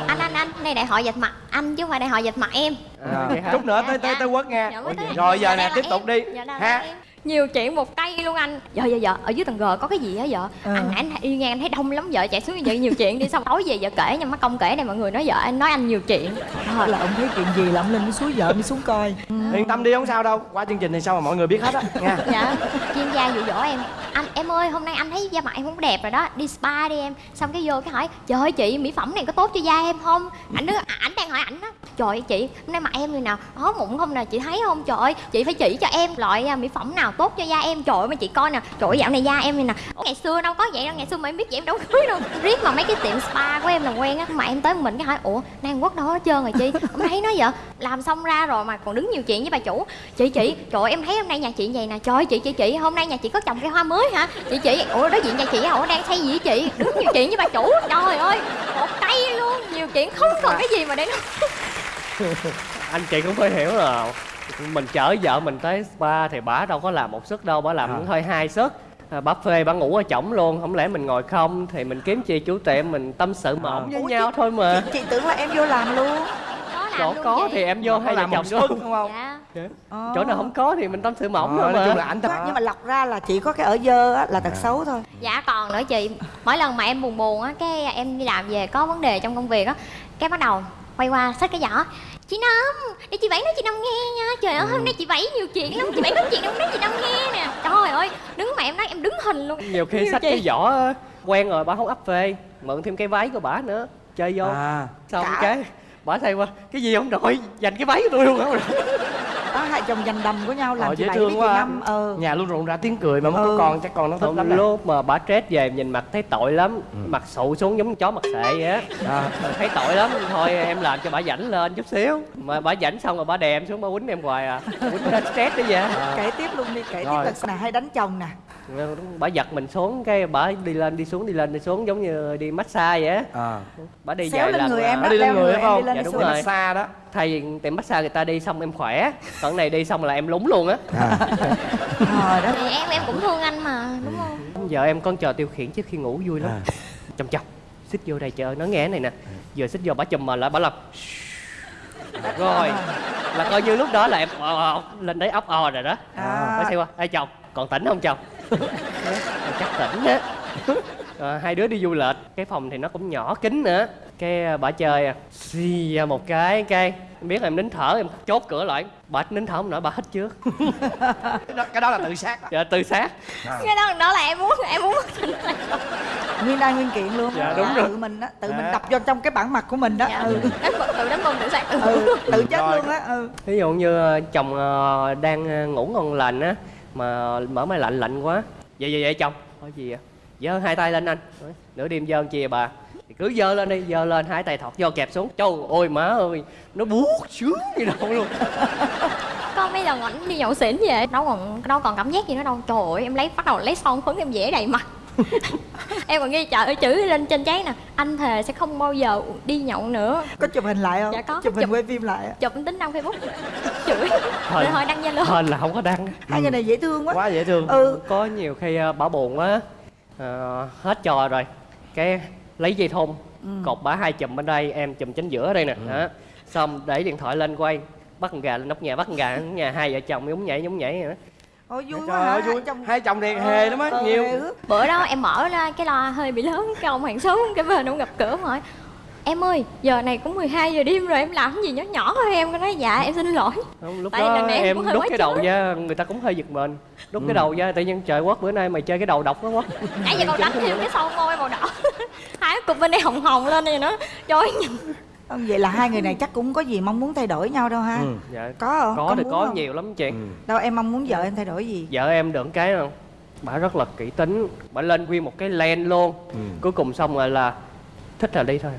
anh anh anh đây đại hội dạch mặt anh chứ không phải đại hội dạch mặt em. À, chút nữa tới Dạ, tới dạ. tới quất nha Dạ, rồi giờ Dạ, nè tiếp em. tục đi. Dạ, ha. nhiều chuyện một cây luôn anh. Vợ vợ vợ ở dưới tầng g có cái gì á vợ? Ờ. anh nãy anh đi ngang anh thấy đông lắm vợ chạy xuống vậy nhiều chuyện đi xong tối về vợ kể nha mắt công kể này mọi người nói vợ anh nói anh nhiều chuyện. Trời là ông thấy chuyện gì là ông lên xuống vợ mới xuống coi. Yên tâm đi không sao đâu. Qua chương trình thì sao mà mọi người biết hết á. Nha. Dạ chuyên gia dụ dỗ em anh em ơi hôm nay anh thấy da mặt em cũng đẹp rồi đó. Đi spa đi em. Xong cái vô cái hỏi trời ơi chị mỹ phẩm này có tốt cho da em không? Ảnh đứa à, ảnh đang hỏi ảnh đó. Trời ơi chị hôm nay mặt em như nào có mụn không nè chị thấy không? Trời ơi chị phải chỉ cho em loại à, mỹ phẩm nào tốt cho da em. Trời ơi mà chị coi nè trời ơi dạo này da em như nè. Ngày xưa đâu có vậy đâu ngày xưa mà em biết vậy em đâu cưới đâu. Riết mà mấy cái tiệm spa của em là quen á mà em tới mình cái hỏi ủa nay quốc đâu hết trơn rồi chị? Em thấy nó vậy? Làm xong ra rồi mà còn đứng nhiều chuyện với bà chủ. Chị chị trời ơi, em thấy hôm nay nhà chị vậy nè. Trời ơi, chị chị chị hôm nay nhà chị có trồng cây hoa mới hả? Chị chị ủa đối diện nhà chị ủa đang xây gì với chị? Đứng nhiều chuyện với bà chủ. Trời ơi một cây luôn. Nhiều chuyện không còn cái gì mà để nói. Anh chị cũng phải hiểu là mình chở vợ mình tới spa thì bả đâu có làm một suất đâu bả làm À. thôi hai suất à, bả phê bả ngủ ở chổng luôn. Không lẽ mình ngồi không thì mình kiếm chị chủ tiệm mình tâm sự mỏng với Ủa, nhau chị- thôi mà. Chị, chị tưởng là em vô làm luôn chỗ có thì em vô làm một chồng đúng không? Dạ. Ờ. chỗ nào không có thì mình tâm sự mỏng Ờ, thôi nói mà chung là ảnh thật nhưng mà lọc ra là chỉ có cái ở dơ á là tật xấu thôi. Dạ còn nữa chị mỗi lần mà em buồn buồn á cái em đi làm về có vấn đề trong công việc á cái bắt đầu quay qua xách cái giỏ. Chị năm để chị bảy nói chị năm nghe nha. Trời ơi hôm nay chị bảy nhiều chuyện lắm chị bảy có chuyện đâu nói chị năm nghe nè. Trời ơi đứng mà em nói em đứng hình luôn. Nhiều khi xách cái vỏ á, quen rồi bả không ấp phê mượn thêm cái váy của bả nữa chơi vô. À. Xong Cả- cái bả thay qua. Cái gì ông nội dành cái váy của tôi luôn hả đó hai chồng giành đầm của nhau làm Ờ, dễ thương quá. năm. Ờ. Nhà luôn rộn rã tiếng cười mà mới Ừ. có con chắc con nó thích lắm lúc mà bà stress về nhìn mặt thấy tội lắm Mặt sụ xuống giống chó mặt sệ vậy á. À. Thấy tội lắm. Thôi em làm cho bà rảnh lên chút xíu. Mà bà rảnh xong rồi bà đè em xuống bà quýnh em hoài à. Quýnh ra stress đó vậy. Kể tiếp luôn đi kể Rồi. tiếp là nè hay đánh chồng nè bà giật mình xuống cái bà đi lên đi xuống đi lên đi xuống giống như đi massage vậy á à. bà đi xéo vài lên lần người là- em đó đi lên leo người em phải không? đi lên Dạ, đi đúng xuống. rồi. massage đó thay vì tiệm massage người ta đi xong em khỏe còn này đi xong là em lúng luôn á à. Trời đất thì em em cũng thương anh mà đúng không giờ em con trò tiêu khiển trước khi ngủ vui lắm À. chồng chồng xích vô đây chờ nó nghe cái này nè vừa xích vô bà chùm mà lại bà làm rồi là coi như lúc đó là em ờ, ờ, lên đấy ốc o rồi đó À. bà xem qua ê chồng còn tỉnh không chồng chắc tỉnh á Ờ, hai đứa đi du lịch cái phòng thì nó cũng nhỏ kín nữa cái bà chơi à, xì ra một cái cái em biết là em nín thở em chốt cửa lại bà nín thở không nổi bà hít trước cái, đó, cái đó là tự sát đó. dạ tư xác cái đó đó là em muốn em muốn nguyên đai nguyên kiện luôn Dạ, đúng rồi. tự mình đó tự mình Dạ. đập vô trong cái bản mặt của mình đó dạ. ừ. tự đánh bom tự sát tự ừ tự chết Rồi. luôn á ừ ví dụ như ờ, chồng ờ, đang ngủ ngon lành á mà mở máy lạnh lạnh quá. Vậy vậy vậy, chồng. Có gì vậy? Giơ hai tay lên anh. Nửa đêm giơ chia bà? Thì cứ giơ lên đi, giơ lên, hai tay thọt vô kẹp xuống. Trời ôi má ơi. Nó buốt sướng gì đâu luôn. Con mấy lần ảnh đi nhậu xỉn về, đâu còn đâu còn cảm giác gì nữa đâu. Trời ơi, em lấy, bắt đầu lấy son phấn em vẽ đầy mặt. em còn ghi chữ chữ lên trên giấy nè. Anh thề sẽ không bao giờ đi nhậu nữa. Có chụp hình lại không? Dạ có, chụp hình chụp. quay phim lại chụp tính đăng facebook. Chửi. Rồi thôi đăng zalo. Hên là không có đăng. Hai người này dễ thương quá. Quá dễ thương. Ừ. Có nhiều khi ờ, bà buồn quá. Ờ, hết trò rồi. Cái lấy dây thun. Cột bả hai chùm bên đây em chùm chính giữa đây nè. Đó. xong để điện thoại lên quay. Bắt con gà lên nóc nhà bắt con gà nhà hai vợ chồng nhúng nhảy nhúng nhảy. vậy đó ôi vui trời quá hả? ơi vui. Hai chồng hai chồng đèn hề lắm á ờ, nhiều. bữa đó em mở ra cái loa hơi bị lớn cái ông hàng xóm cái bên ông gặp cửa hỏi em ơi giờ này cũng 12 giờ đêm rồi em làm cái gì nhỏ nhỏ thôi. Em có nói dạ em xin lỗi. Không, lúc Tại đó này em em đút cái đầu ra người ta cũng hơi giật mình. Đút cái đầu ra tự nhiên trời quất bữa nay mày chơi cái đầu độc quá quất nãy giờ còn đánh thêm cái son môi màu đỏ. Hai cái cục bên đây hồng hồng lên này nó chói nhìn Không, vậy là hai người này chắc cũng có gì mong muốn thay đổi nhau đâu ha. Ừ. dạ. Có không? Có thì muốn có không? nhiều lắm chị. Ừ. đâu em mong muốn vợ em thay đổi gì? Vợ em được cái không? Bà rất là kỹ tính. Bà lên nguyên một cái len luôn. Ừ. cuối cùng xong rồi là thích là đi thôi.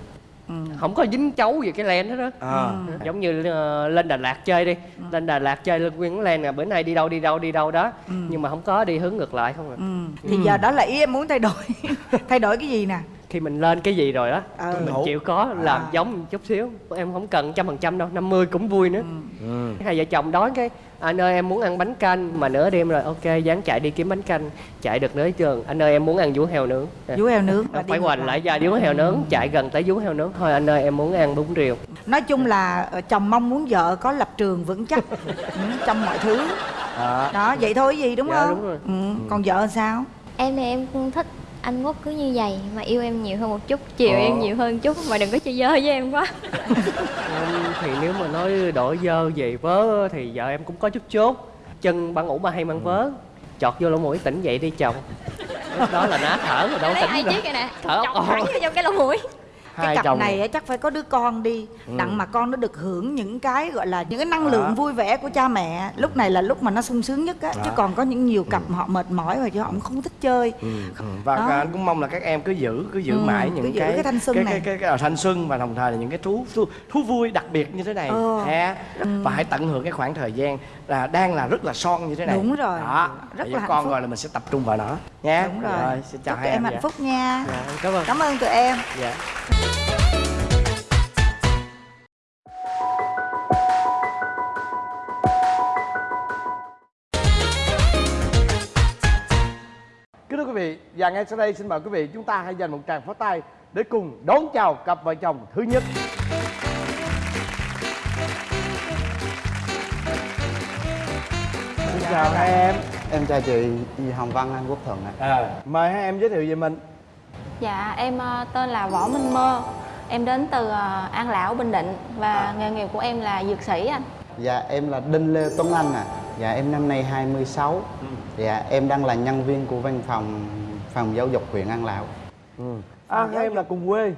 Ừ. không có dính chấu gì cái len hết đó. À. giống như ờ, lên Đà Lạt chơi đi. Lên Đà Lạt chơi lên nguyên cái len nè bữa nay đi đâu đi đâu đi đâu đó. Ừ. nhưng mà không có đi hướng ngược lại không à. Ừ. thì giờ đó là ý em muốn thay đổi. Thay đổi cái gì nè khi mình lên cái gì rồi đó Ờ. mình Hữu. chịu có làm À. giống chút xíu em không cần trăm phần trăm đâu 50 cũng vui nữa Ừ. hai vợ chồng đói cái anh ơi em muốn ăn bánh canh mà nửa đêm rồi ok dáng chạy đi kiếm bánh canh chạy được tới trường anh ơi em muốn ăn vú heo nướng À, vú heo nướng đi phải hoành lại ra vú heo nướng chạy gần tới vú heo nướng thôi anh ơi em muốn ăn bún riêu nói chung là ờ, chồng mong muốn vợ có lập trường vững chắc ừ, trong mọi thứ à. đó vậy thôi gì đúng Dạ, không đúng rồi. Ừ. còn vợ sao em thì em cũng thích anh quốc cứ như vậy mà yêu em nhiều hơn một chút chiều Ờ. em nhiều hơn chút mà đừng có chơi dơ với em quá. Không, thì nếu mà nói đổi dơ về vớ thì vợ em cũng có chút chốt. Chân bà ngủ bà hay mang vớ. Chọt vô lỗ mũi tỉnh dậy đi chồng. Lúc đó là ná thở rồi đâu tỉnh nè. Thở ốc thẳng vô trong cái lỗ mũi cái cặp chồng này chắc phải có đứa con đi đặng mà con nó được hưởng những cái gọi là những cái năng lượng À. vui vẻ của cha mẹ lúc này là lúc mà nó sung sướng nhất á chứ À. còn có những nhiều cặp họ mệt mỏi rồi chứ họ cũng không thích chơi Ừ. ừ. và Đó. anh cũng mong là các em cứ giữ cứ giữ Ừ, mãi những cái cái thanh xuân cái, này. cái, cái, cái, thanh xuân và đồng thời là những cái thú thú, thú vui đặc biệt như thế này Ờ. ha và hãy tận hưởng cái khoảng thời gian là đang là rất là son như thế này Đúng rồi. đó Rất là con phúc. rồi là mình sẽ tập trung vào nó nha đúng rồi, xin chào chúc hai em hạnh phúc nha dạ, cảm ơn cảm ơn tụi em dạ và ngay sau đây xin mời quý vị chúng ta hãy dành một tràng pháo tay để cùng đón chào cặp vợ chồng thứ nhất. Xin chào hai em. Em chào chị Hồng Văn Anh Quốc Thuận ạ. À, mời hai em giới thiệu về mình. Dạ, em ờ, tên là Võ Minh Mơ. Em đến từ ờ, An Lão, Bình Định và nghề nghiệp của em là dược sĩ anh. Dạ em là Đinh Lê Tuấn Anh ạ. Dạ em năm nay 26. Dạ em đang là nhân viên của văn phòng phòng giáo dục huyện An Lão. Ừ. À, hai em là cùng quê.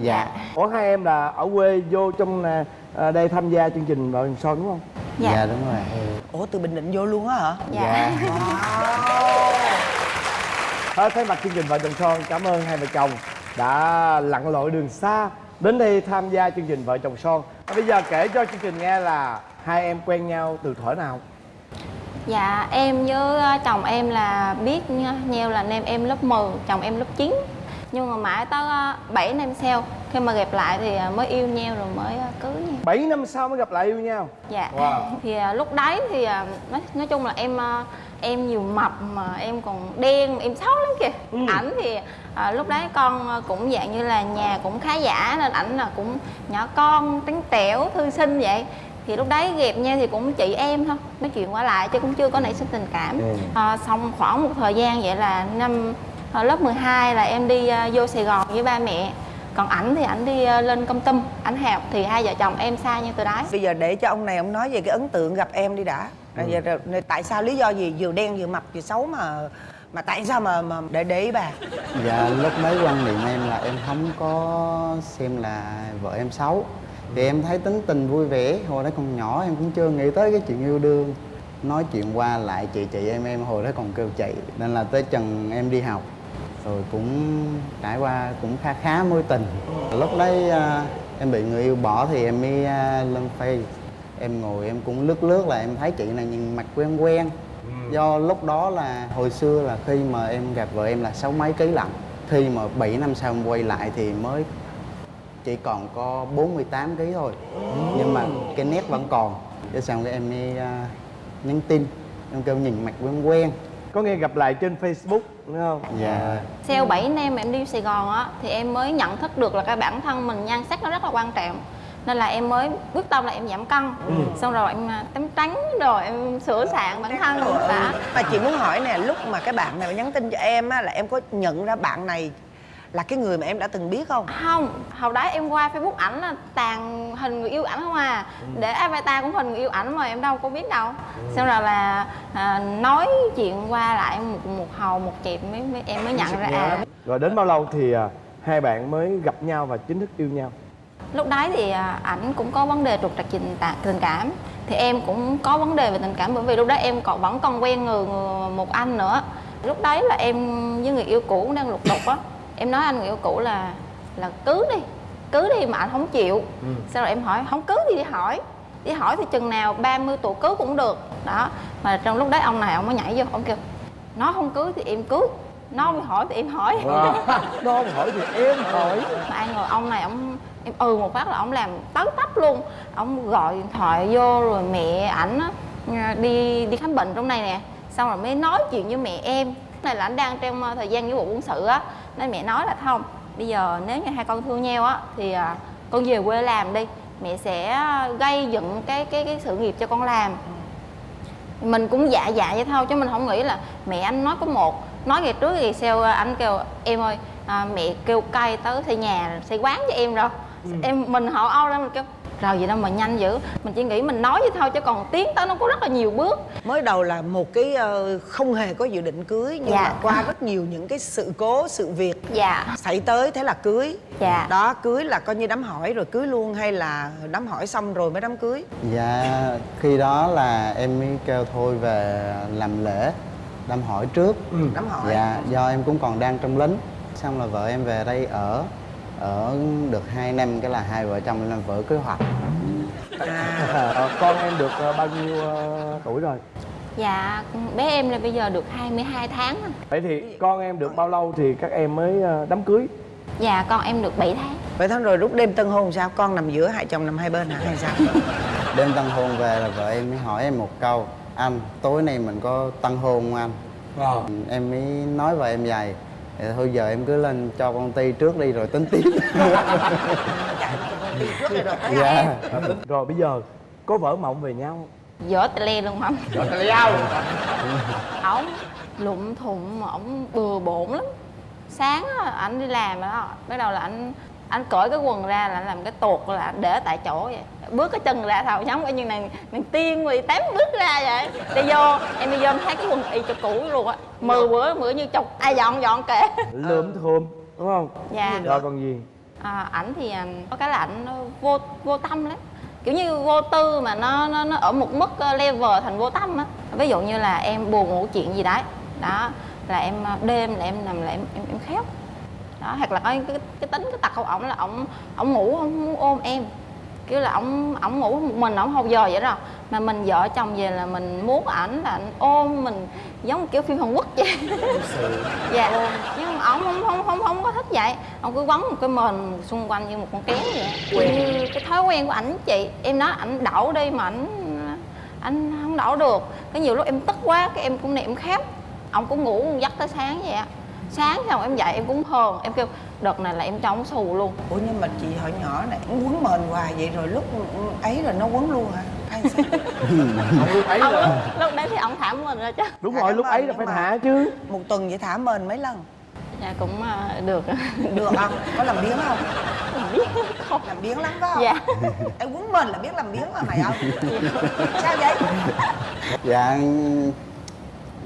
Dạ. Ủa hai em là ở quê vô trong à, à, đây tham gia chương trình Vợ Chồng Son đúng không? Dạ. Dạ đúng rồi. ủa từ bình định vô luôn á hả Dạ. Thôi thay mặt chương trình Vợ Chồng Son cảm ơn hai vợ chồng đã lặn lội đường xa đến đây tham gia chương trình Vợ Chồng Son. À, bây giờ kể cho chương trình nghe là hai em quen nhau từ thuở nào? Dạ em với ờ, chồng em là biết nhau là em em lớp 10, chồng em lớp 9 Nhưng mà mãi tới 7 năm sau Khi mà gặp lại thì ờ, mới yêu nhau rồi mới ờ, cưới nhau. 7 năm sau mới gặp lại yêu nhau? Dạ. Wow. Thì ờ, lúc đấy thì ờ, nói, nói chung là em ờ, em nhiều mập mà em còn đen, em xấu lắm kìa. Ảnh thì ờ, lúc đấy con ờ, cũng dạng như là nhà cũng khá giả Nên ảnh là cũng nhỏ con, trắng trẻo, thư sinh vậy thì lúc đấy ghẹp nhau thì cũng chị em thôi nói chuyện qua lại chứ cũng chưa có nảy sinh tình cảm. Ừ. à, xong khoảng một thời gian vậy là năm à, lớp 12 là em đi à, vô Sài Gòn với ba mẹ. Còn ảnh thì ảnh đi à, lên công tâm ảnh học thì hai vợ chồng em xa nhau từ đấy. Bây giờ để cho ông này ông nói về cái ấn tượng gặp em đi đã. Rồi giờ, rồi, tại sao lý do gì? Vừa đen vừa mập vừa xấu mà mà tại sao mà mà để để ý bà? Dạ lúc mới quan niệm em là em không có xem là vợ em xấu Thì em thấy tính tình vui vẻ. Hồi đó còn nhỏ em cũng chưa nghĩ tới cái chuyện yêu đương. Nói chuyện qua lại chị chị em em hồi đó còn kêu chị. Nên là tới chừng em đi học. Rồi cũng trải qua cũng khá khá mối tình. Lúc đấy à, em bị người yêu bỏ thì em mới à, lên face Em ngồi em cũng lướt lướt là em thấy chị này nhìn mặt quen quen. Do lúc đó là hồi xưa là khi mà em gặp vợ em là sáu mấy ký lận. Khi mà 7 năm sau em quay lại thì mới chỉ còn có 48 ký thôi. Nhưng mà cái nét vẫn còn. Cái xong cái em mới à, nhắn tin. Em kêu nhìn mặt quen quen. Có nghe gặp lại trên Facebook đúng không? Dạ. Sau 7 năm em đi Sài Gòn á thì em mới nhận thức được là cái bản thân mình nhan sắc nó rất là quan trọng. Nên là em mới quyết tâm là em giảm cân. Xong rồi em à, tắm trắng rồi em sửa soạn bản thân. Đã mà chị muốn hỏi nè lúc mà cái bạn này nhắn tin cho em á là em có nhận ra bạn này là cái người mà em đã từng biết không? Không hồi đấy em qua facebook ảnh là tàn hình người yêu ảnh không à. Để avatar cũng hình người yêu ảnh mà em đâu có biết đâu. Xong rồi là à, nói chuyện qua lại một một hầu một chịp mới, mới em mới nhận ra à. Rồi đến bao lâu thì à, hai bạn mới gặp nhau và chính thức yêu nhau? lúc đấy thì à, ảnh cũng có vấn đề trục trặc tình, tình cảm. Thì em cũng có vấn đề về tình cảm bởi vì lúc đấy em còn vẫn còn quen người, người một anh nữa. Lúc đấy là em với người yêu cũ đang lục đục á em nói anh người yêu cũ là là cưới đi cưới đi mà anh không chịu. Sau rồi em hỏi không cưới thì đi hỏi đi hỏi thì chừng nào 30 tuổi cưới cũng được. Đó mà trong lúc đấy ông này ông mới nhảy vô ông kêu nó không cưới thì em cưới nó không hỏi thì em hỏi. Nó không hỏi thì em hỏi. Mà ai ngờ ông này ông em ừ một phát là ông làm tới tấp luôn. Ông gọi điện thoại vô rồi mẹ ảnh à, đi đi khám bệnh trong này nè. Xong rồi mới nói chuyện với mẹ em. Này là anh đang trong ờ, thời gian nghĩa vụ quân sự á nên mẹ nói là không bây giờ nếu như hai con thương nhau á thì à, con về quê làm đi mẹ sẽ gây dựng cái cái cái sự nghiệp cho con làm. Mình cũng dạ dạ vậy thôi chứ mình không nghĩ là mẹ anh nói có một nói ngày trước thì sau anh kêu em ơi à, mẹ kêu cay tới xây nhà xây quán cho em rồi. Em mình họ âu ra mình kêu rồi vậy đâu mà nhanh dữ. Mình chỉ nghĩ mình nói vậy thôi chứ còn tiến tới nó có rất là nhiều bước. Mới đầu là một cái ờ, không hề có dự định cưới nhưng Dạ. mà qua rất nhiều những cái sự cố sự việc dạ. xảy tới thế là cưới. Dạ. đó cưới là coi như đám hỏi rồi cưới luôn hay là đám hỏi xong rồi mới đám cưới? Dạ khi đó là em mới kêu thôi về làm lễ đám hỏi trước. Đám hỏi. Dạ do em cũng còn đang trong lính. Xong là vợ em về đây ở Ở được 2 năm cái là hai vợ chồng làm vợ kế hoạch Ờ, Con em được ờ, bao nhiêu ờ, tuổi rồi? dạ bé em là bây giờ được 22 tháng. Vậy thì con em được bao lâu thì các em mới đám cưới? dạ con em được 7 tháng vậy tháng rồi lúc đêm tân hôn sao con nằm giữa hai chồng nằm hai bên hả hay sao Đêm tân hôn về là vợ em mới hỏi em một câu Anh tối nay mình có tân hôn không anh? Em mới nói vợ em vậy thì thôi giờ em cứ lên cho công ty trước đi rồi tính tiếp. Dạ. Rồi bây giờ có vỡ mộng về nhau không? dở tè le luôn không Rồi tại sao? ổng lụm thụng mà ổng bừa bộn lắm. Sáng á, ảnh đi làm đó. Bắt đầu là anh anh cởi cái quần ra là anh làm cái tuột là để tại chỗ vậy. Bước cái chân ra thôi giống như này nàng tiên mười tám bước ra vậy. Đi vô em đi vô em thấy cái quần y cho cũ luôn á. Mười bữa bữa như chục. Ai dọn dọn kệ. Lượm thườm đúng không? dạ. Rồi còn gì? à, ảnh thì à, có cái là ảnh nó vô vô tâm lắm. Kiểu như vô tư mà nó nó, nó ở một mức ờ, level thành vô tâm á. Ví dụ như là em buồn ngủ chuyện gì đấy. Đó là em ờ, đêm là em nằm là em em, em khóc đó hoặc là cái, cái, cái tính cái tật của ổng là ổng ổng ngủ không muốn ôm em. Kiểu là ổng ổng ngủ một mình ổng hầu giờ vậy đó. Mà mình vợ chồng về là mình muốn ảnh là ảnh ôm mình giống kiểu phim Hàn Quốc vậy. Dạ. nhưng mà ổng không không không không có thích vậy. Ông cứ quấn một cái mền xung quanh như một con kéo vậy. Như cái thói quen của ảnh chị. Em nói ảnh đậu đi mà ảnh anh không đổ được. Cái nhiều lúc em tức quá cái em cũng niệm khép ông cũng ngủ dắt tới sáng vậy á sáng xong em dậy em cũng hờn em kêu đợt này là em cho ông xù luôn. Ủa nhưng mà chị hồi nhỏ này cũng quấn mền hoài vậy rồi lúc ấy rồi nó quấn luôn hả? Hay sao lúc ấy ông lúc, đấy thì ông thả mình ra chứ. Đúng rồi lúc ấy là phải thả chứ. Một tuần vậy thả mền mấy lần? Dạ cũng à, được. Được không có làm biếng không? Biết không? Làm biếng lắm phải không? Dạ. Em quấn mền là biết làm biếng mà mày không sao vậy? Dạ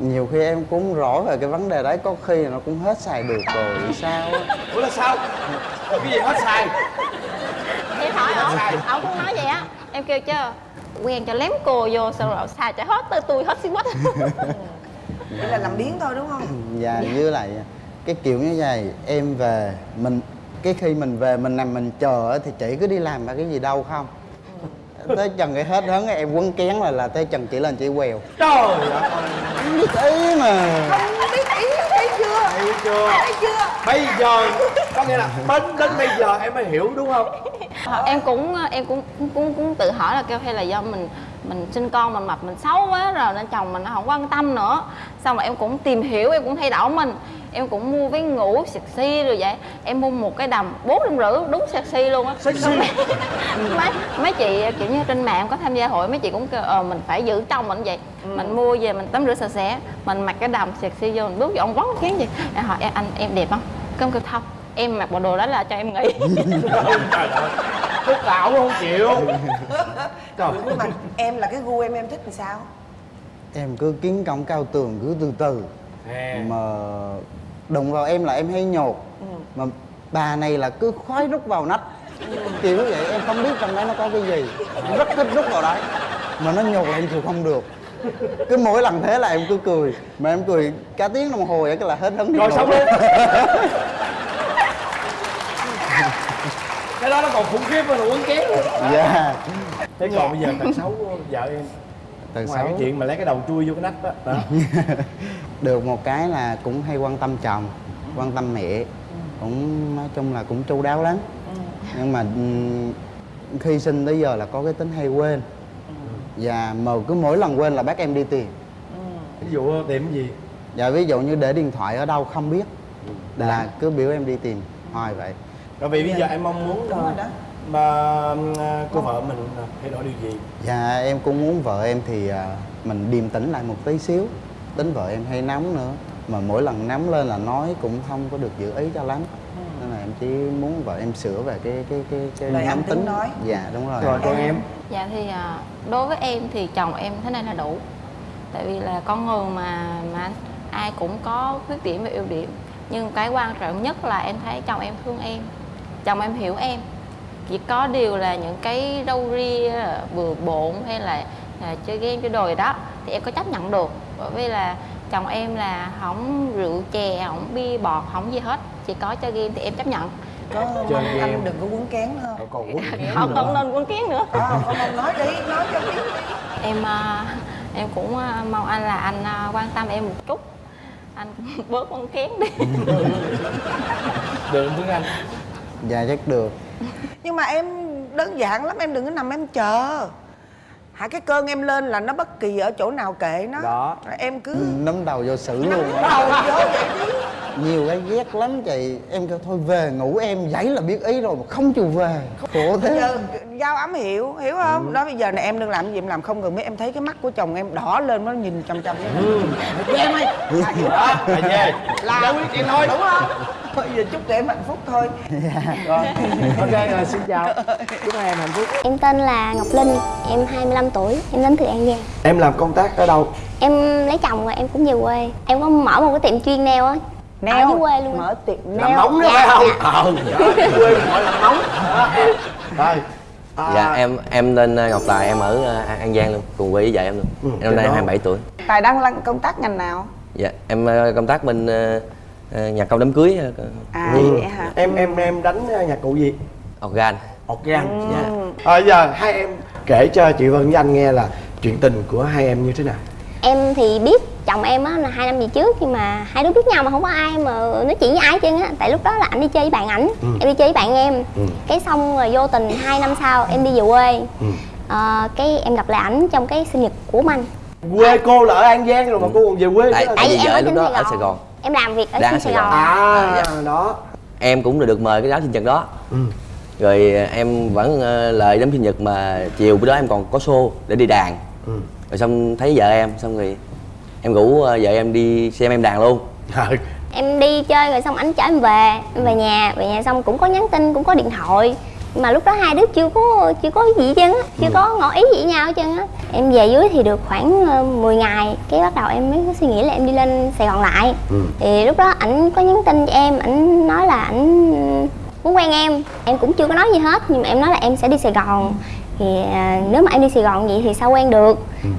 nhiều khi em cũng rõ về cái vấn đề đấy có khi nó cũng hết xài được rồi sao á? Ủa là sao? Cái gì hết xài? Em hỏi ông ông cũng nói vậy á. Em kêu chứ quen cho lém cô vô xong rồi xài cho hết tới tôi hết xí quách vậy là làm biếng thôi đúng không? Và với lại cái kiểu như vậy em về mình cái khi mình về mình nằm mình chờ á, thì chị cứ đi làm mà cái gì đâu không tới chừng cái hết hứng em quấn kén là là tới chừng chị lên chị quèo trời ơi. Em biết ý mà. Không biết ý thấy chưa? Thấy chưa? Thấy chưa? Bây giờ có nghĩa là đến đến bây giờ em mới hiểu đúng không? Ờ, em cũng em cũng cũng cũng tự hỏi là kêu hay là do mình mình sinh con mình mập mình xấu quá rồi nên chồng mình nó không quan tâm nữa. Xong rồi em cũng tìm hiểu em cũng thay đổi mình. Em cũng mua váy ngủ sexy rồi vậy. Em mua một cái đầm bốn trăm rưỡi đúng sexy luôn á. Sexy. mấy mấy chị kiểu như trên mạng có tham gia hội mấy chị cũng kêu ờ mình phải giữ trong mình vậy. Mình mua về mình tắm rửa sạch sẽ mình mặc cái đầm sexy vô mình bước vô ông quấn cái gì em hỏi em anh em đẹp không? Công kêu không em mặc bộ đồ đó là cho em nghỉ. Trời ơi tức tạo không chịu? Trời nhưng mà em là cái gu em em thích làm sao? Em cứ kiến công cao tường cứ từ từ. Mà đụng vào em là em hay nhột. Mà bà này là cứ khoái rút vào nách. Kiểu vậy em không biết trong đấy nó có cái gì. Rất thích rút vào đấy. Mà nó nhột là em chịu không được. Cứ mỗi lần thế là em cứ cười. Mà em cười cả tiếng đồng hồ vậy cái là hết hứng đi rồi xong luôn cái đó nó còn khủng khiếp hơn là quấn kén nữa. dạ. Thế còn bây giờ tật xấu vợ em Tật ngoài cái xấu. chuyện mà lấy cái đầu chui vô cái nách đó, đó. được một cái là cũng hay quan tâm chồng quan tâm mẹ. Cũng nói chung là cũng chu đáo lắm. Nhưng mà ừm, khi sinh tới giờ là có cái tính hay quên. Và mà cứ mỗi lần quên là bác em đi tìm. Ví dụ tìm cái gì? Và ví dụ như để điện thoại ở đâu không biết là cứ biểu em đi tìm hoài vậy rồi vì bây giờ em mong muốn đúng rồi đó. mà cô vợ mình thay đổi điều gì? Và em cũng muốn vợ em thì à, mình điềm tĩnh lại một tí xíu. Tính vợ em hay nóng nữa mà mỗi lần nóng lên là nói cũng không có được giữ ý cho lắm. Nên là em chỉ muốn vợ em sửa về cái cái cái cái Lời nóng tính nói. dạ đúng rồi. Rồi còn em? Dạ thì à, đối với em thì chồng em thế này là đủ. Tại vì là con người mà mà ai cũng có khuyết điểm và ưu điểm. Nhưng cái quan trọng nhất là em thấy chồng em thương em Chồng em hiểu em. Chỉ có điều là những cái râu ria, bừa bộn hay là, là chơi game chơi đồ gì đó Thì em có chấp nhận được. Bởi vì là chồng em là không rượu chè, không bia bọt, không gì hết. Chỉ có chơi game thì em chấp nhận. Có Chơi mong game. anh đừng có quấn kén nữa. Không còn quấn Không, không nên quân kiến nữa. Không mong nói đi nói cho biết. Đi em à, em cũng à, mong anh là anh à, quan tâm em một chút. Anh bớt con kén đi. Được với anh dạ chắc được. Nhưng mà em đơn giản lắm em đừng có nằm em chờ. Hả cái cơn em lên là nó bất kỳ ở chỗ nào kệ nó. Đó. Rồi em cứ nắm đầu vô xử luôn. đầu vô vậy nhiều cái ghét lắm chị. Em kêu thôi về ngủ em dãy là biết ý rồi mà không chịu về. Khổ thế. Giờ giao ấm hiểu hiểu không? Đó bây giờ này em đừng làm gì em làm không cần biết. Em thấy cái mắt của chồng em đỏ lên nó nhìn chằm chằm với em ơi. Đó là về là giải quyết chuyện thôi. đúng không? Thôi giờ chúc tụi em hạnh phúc thôi. Rồi. Ok rồi xin chào. Chúc hai em hạnh phúc. Em tên là Ngọc Linh, em 25 tuổi, em đến từ An Giang. Em làm công tác ở đâu? Em lấy chồng rồi em cũng về quê. Em có mở một cái tiệm chuyên nail á. Ở dưới quê luôn mở tiệm làm nail móng đó Dạ, phải không? Dạ. ờ. Quê gọi là móng rồi à, Dạ em em tên ờ, Ngọc Tài em ở ờ, An An Giang luôn cùng quê với vợ em luôn. Ừ, em năm nay đó. 27 tuổi. Tài đang làm công tác ngành nào? Dạ em công tác bên nhà công đám cưới à Ừ. vậy hả? Em em em đánh nhạc cụ gì? Organ. Organ Dạ. Ừ, à, giờ hai em kể cho chị Vân với anh nghe là chuyện tình của hai em như thế nào em thì biết chồng em á là hai năm về trước nhưng mà hai đứa biết nhau mà không có ai mà nói chuyện với ai trơn á tại lúc đó là anh đi chơi với bạn ảnh Ừ. em đi chơi với bạn em Ừ. cái xong rồi vô tình hai năm sau em đi về quê Ừ. Ờ, cái em gặp lại ảnh trong cái sinh nhật của anh quê cô là ở an giang rồi mà cô còn về quê tại tại vì em ở lúc đó Sài ở Gòn. sài gòn em làm việc ở Đang ở trên Sài Sài Gòn à, dạ. đó em cũng được mời cái đám sinh nhật đó ừ. rồi em vẫn ờ, lời đám sinh nhật mà chiều bữa đó em còn có show để đi đàn Ừ. rồi xong thấy vợ em xong rồi em rủ ờ, vợ em đi xem em đàn luôn. Ừ. em đi chơi rồi xong ảnh chở em về em về nhà. Về nhà xong cũng có nhắn tin cũng có điện thoại. Nhưng mà lúc đó hai đứa chưa có chưa có gì hết trơn á chưa có ngỏ ý gì với nhau hết trơn á. Em về dưới thì được khoảng ờ, 10 ngày cái bắt đầu em mới có suy nghĩ là em đi lên sài gòn lại. Ừ. thì lúc đó ảnh có nhắn tin cho em ảnh nói là ảnh muốn quen em. Em cũng chưa có nói gì hết nhưng mà em nói là em sẽ đi sài gòn thì à, nếu mà em đi sài gòn vậy thì sao quen được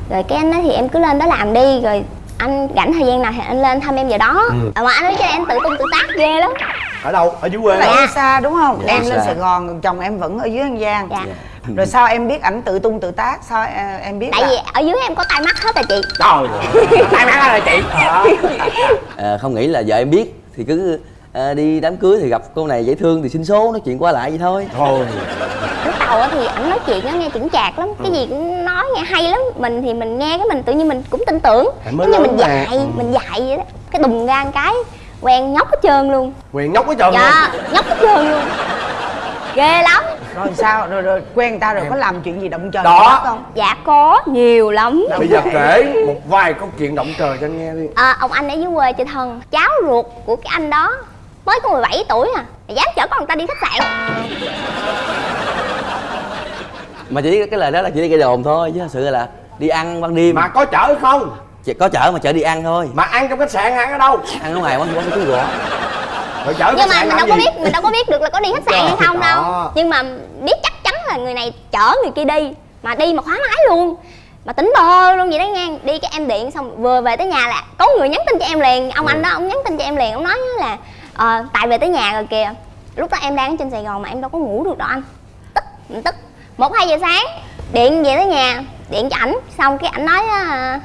rồi cái anh nói thì em cứ lên đó làm đi rồi anh rảnh thời gian nào thì anh lên thăm em giờ đó Ừ. Ờ, mà anh nói cho em tự tung tự tác ghê lắm ở đâu ở dưới quê đi xa đúng không? Dạ, em lên xa. Sài Gòn, còn chồng em vẫn ở dưới An Giang. dạ Rồi sao em biết ảnh tự tung tự tác? Sao à, em biết tại là vì ở dưới em có tai mắt hết rồi chị trời tay má rồi chị. Ờ, không nghĩ là vợ em biết thì cứ ờ, đi đám cưới thì gặp cô này dễ thương thì xin số nói chuyện qua lại vậy thôi thôi á thì ảnh nói chuyện á nghe chững chạc lắm cái gì cũng nói nghe hay lắm. Mình thì mình nghe cái mình tự nhiên mình cũng tin tưởng giống như mình mà. dạy Ừ. mình dạy vậy đó. Cái đùng ra một cái quen nhóc hết trơn luôn. Quyền nhóc cái trơn luôn. dạ nhóc hết trơn luôn. Ghê lắm. Rồi sao? Rồi rồi quen người ta rồi có làm chuyện gì động trời Đó. không? dạ có nhiều lắm. Bây giờ kể một vài câu chuyện động trời cho anh nghe đi. À, ông anh ở dưới quê chơi thân cháu ruột của cái anh đó mới có 17 tuổi à. Mà dám chở con người ta đi khách sạn mà chỉ cái lời đó là chỉ đi gây đồn thôi chứ thật sự là đi ăn ban đêm. Mà có chở không? Chỉ có chở mà chở đi ăn thôi. Mà ăn trong khách sạn ăn ở đâu? Ăn ở ngoài quán quán chú gõ rồi chở nhưng mà mình đâu có gì? biết mình đâu có biết được là có đi khách sạn hay không đâu. Đó. nhưng mà biết chắc chắn là người này chở người kia đi mà đi mà khóa máy luôn. Mà tính bơ luôn vậy đó nha đi cái em điện xong vừa về tới nhà là có người nhắn tin cho em liền. Ông anh đó ông nhắn tin cho em liền ông nói là ờ, tại về tới nhà rồi kìa. Lúc đó em đang ở trên sài gòn mà em đâu có ngủ được đâu anh. Tức mình tức một hai giờ sáng, điện về tới nhà, điện cho ảnh. Xong cái ảnh nói ờ,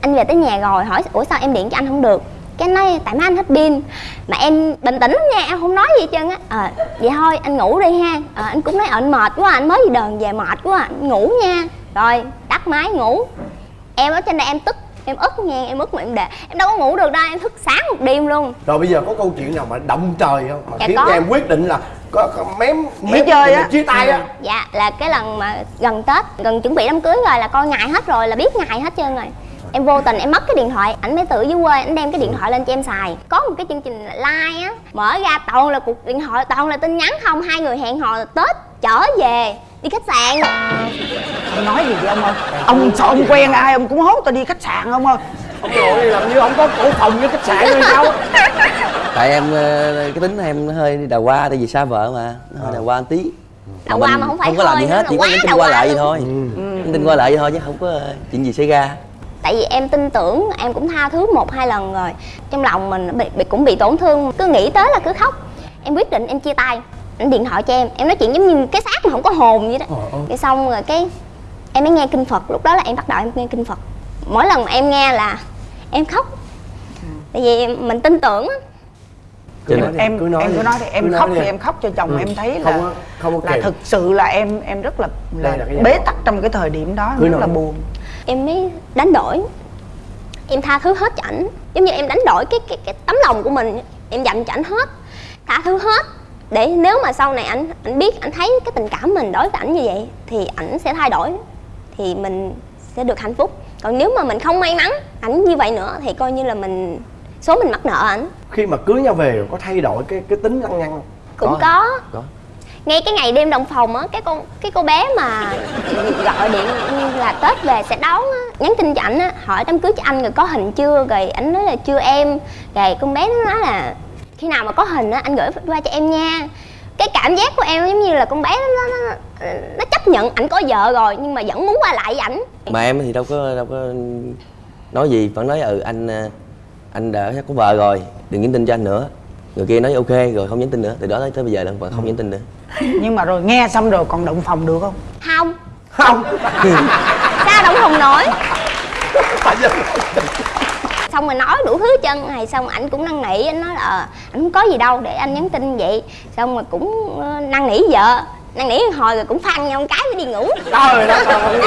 anh về tới nhà rồi, hỏi, ủa sao em điện cho anh không được? Cái nói, tại má anh hết pin, mà em bình tĩnh lắm nha, em không nói gì hết trơn á. Ờ vậy thôi, anh ngủ đi ha. Ờ anh cũng nói ờ, anh mệt quá, anh mới đi đờn về mệt quá, anh ngủ nha. Rồi, tắt máy, ngủ. Em ở trên đây em tức em ức nha em ức mà em để. Em đâu có ngủ được đâu em thức sáng một đêm luôn. Rồi bây giờ có câu chuyện nào mà động trời không? Mà Dạ khiến có. cho em quyết định là có, có mém mém chơi á. chia tay á. Dạ là cái lần mà gần tết gần chuẩn bị đám cưới rồi là coi ngày hết rồi là biết ngày hết trơn rồi. Em vô tình em mất cái điện thoại ảnh mới tự dưới quê ảnh đem cái điện thoại lên cho em xài. Có một cái chương trình like á mở ra toàn là cuộc điện thoại toàn là tin nhắn không hai người hẹn hò tết trở về đi khách sạn. Ông nói gì vậy ông ơi? Ông sợ ông quen ai ông cũng hốt tao đi khách sạn không ơi? ông nội làm như ông có cổ phòng với khách sạn hay sao? Tại em ờ, cái tính em hơi đào hoa tại vì xa vợ mà. Nó hơi đào hoa một tí. Đào hoa mà không phải không có làm gì hết chỉ có nhắn tin đào qua lại vậy thôi. Nhắn tin qua lại vậy thôi chứ không có ờ, chuyện gì xảy ra. Tại vì em tin tưởng em cũng tha thứ một hai lần rồi. Trong lòng mình bị, bị cũng bị tổn thương. Cứ nghĩ tới là cứ khóc. Em quyết định em chia tay anh điện thoại cho em em nói chuyện giống như cái xác mà không có hồn vậy đó. Cái xong rồi cái em mới nghe kinh phật lúc đó là em bắt đầu em nghe kinh phật. Mỗi lần mà em nghe là em khóc. Tại vì mình tin tưởng á. Cho nên- em cứ nói em cứ nói đi em Cứ khóc thì em. khóc cho chồng Ừ. em thấy Không là có- không có là thực sự là em em rất là là, là bế đó. tắc trong cái thời điểm đó Cứ rất nói. là buồn. Em mới đánh đổi. Em tha thứ hết cho ảnh. Giống như em đánh đổi cái cái cái tấm lòng của mình. Em dành cho ảnh hết. Tha thứ hết để nếu mà sau này ảnh ảnh biết ảnh thấy cái tình cảm mình đối với ảnh như vậy thì ảnh sẽ thay đổi thì mình sẽ được hạnh phúc còn nếu mà mình không may mắn ảnh như vậy nữa thì coi như là mình số mình mắc nợ ảnh khi mà cưới nhau về rồi có thay đổi cái cái tính lăng nhăng không? cũng Có. có, có ngay cái ngày đêm đồng phòng á cái con cái cô bé mà gọi điện là tết về sẽ đón á nhắn tin cho ảnh á hỏi đám cưới cho anh rồi có hình chưa rồi ảnh nói là chưa em rồi con bé nó nói là khi nào mà có hình á anh gửi qua cho em nha. Cái cảm giác của em giống như là con bé nó nó, nó, nó chấp nhận ảnh có vợ rồi nhưng mà vẫn muốn qua lại với ảnh. Mà em thì đâu có đâu có nói gì vẫn nói ừ anh ờ, anh đã có vợ rồi đừng nhắn tin cho anh nữa. Người kia nói ok rồi không nhắn tin nữa. Từ đó tới, tới bây giờ là vẫn không nhắn tin nữa. Nhưng mà rồi nghe xong rồi còn động phòng được không? Không. Không. Sao đâu không nổi xong rồi nói đủ thứ chân này xong anh cũng năn nỉ anh nói là ờ, anh không có gì đâu để anh nhắn tin vậy. Xong rồi cũng ờ, năn nỉ vợ năn nỉ hồi rồi cũng phăng nhau một cái mới đi ngủ. Trời đất ơi,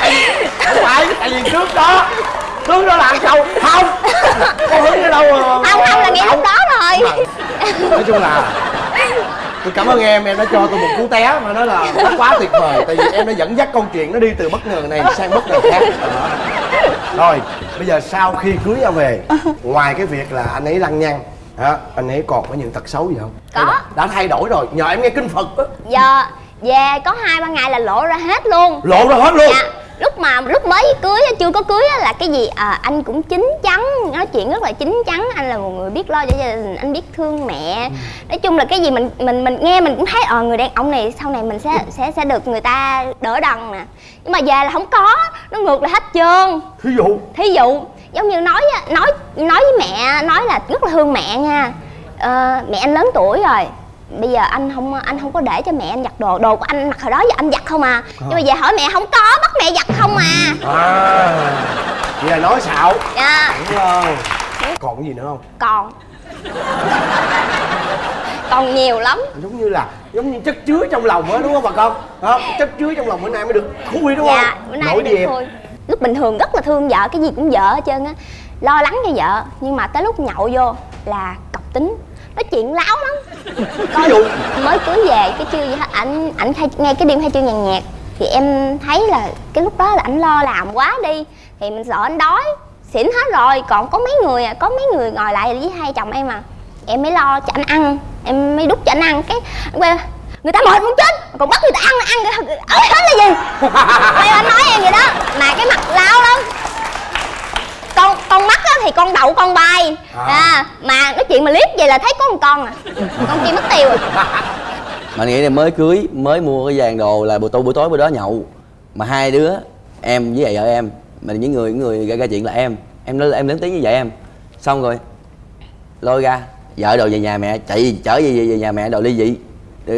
tại vì không phải tại vì trước đó trước đó làm sao không có hứng ở đâu mà không không là ngay lúc đó rồi nói chung là tôi cảm ơn em em đã cho tôi một cú té mà nói là nó quá tuyệt vời. Tại vì em đã dẫn dắt câu chuyện nó đi từ bất ngờ này sang bất ngờ khác. Đó. rồi bây giờ sau khi cưới nhau về ngoài cái việc là anh ấy lăng nhăng hả anh ấy còn có những tật xấu gì không? Có. đã thay đổi rồi nhờ em nghe kinh phật á. Giờ về có hai ba ngày là lộ ra hết luôn. Lộ ra hết luôn? Dạ lúc mà lúc mới cưới chưa có cưới á, là cái gì? À, anh cũng chín chắn nói chuyện rất là chín chắn. Anh là một người biết lo cho gia đình anh biết thương mẹ. Nói chung là cái gì mình mình mình nghe mình cũng thấy ờ người đàn ông này sau này mình sẽ sẽ sẽ được người ta đỡ đần nè. Nhưng mà về là không có nó ngược lại hết trơn. Thí dụ? Thí dụ giống như nói á, nói nói với mẹ nói là rất là thương mẹ nha. Ờ, mẹ anh lớn tuổi rồi bây giờ anh không anh không có để cho mẹ anh giặt đồ đồ của anh mặc hồi đó giờ anh giặt không à. Nhưng mà về hỏi mẹ không có bắt mẹ giặt không à. À. Vậy là nói xạo. Dạ. Đúng không? Còn gì nữa không? Còn. Còn nhiều lắm. Giống như là giống như chất chứa trong lòng á đúng không bà con? Đó, chất chứa trong lòng bữa nay mới được khui đúng dạ không? bữa nay nói mới được lúc bình thường rất là thương vợ cái gì cũng vợ hết trơn á. Lo lắng cho vợ nhưng mà tới lúc nhậu vô là cọc tính nói chuyện láo lắm. Ví dụ? Mới cưới về cái chưa gì hết ảnh ảnh nghe cái đêm khai trương nhàn nhạc thì em thấy là cái lúc đó là ảnh lo làm quá đi thì mình sợ anh đói. Xỉn hết rồi còn có mấy người à có mấy người ngồi lại với hai chồng em à. Em mới lo cho anh ăn em mới đút cho anh ăn. Cái quay người ta mệt muốn chết còn bắt người ta ăn ăn. Ở hết là gì? Quay anh nói em vậy đó. Mà cái mặt láo lắm con con mắt á thì con đậu con bay. À. à. mà nói chuyện mà liếc vậy là thấy có một con à. Con kia mất tiêu. Rồi mà nghĩ là mới cưới mới mua cái vàng đồ là buổi tối buổi tối bữa đó nhậu. Mà hai đứa em với lại vợ em mà những người những người gây ra chuyện là em. Em lớn em lớn tiếng với vợ em. Xong rồi lôi ra vợ đồ về nhà mẹ chạy chở về, về, về nhà mẹ đòi ly dị. Ờ,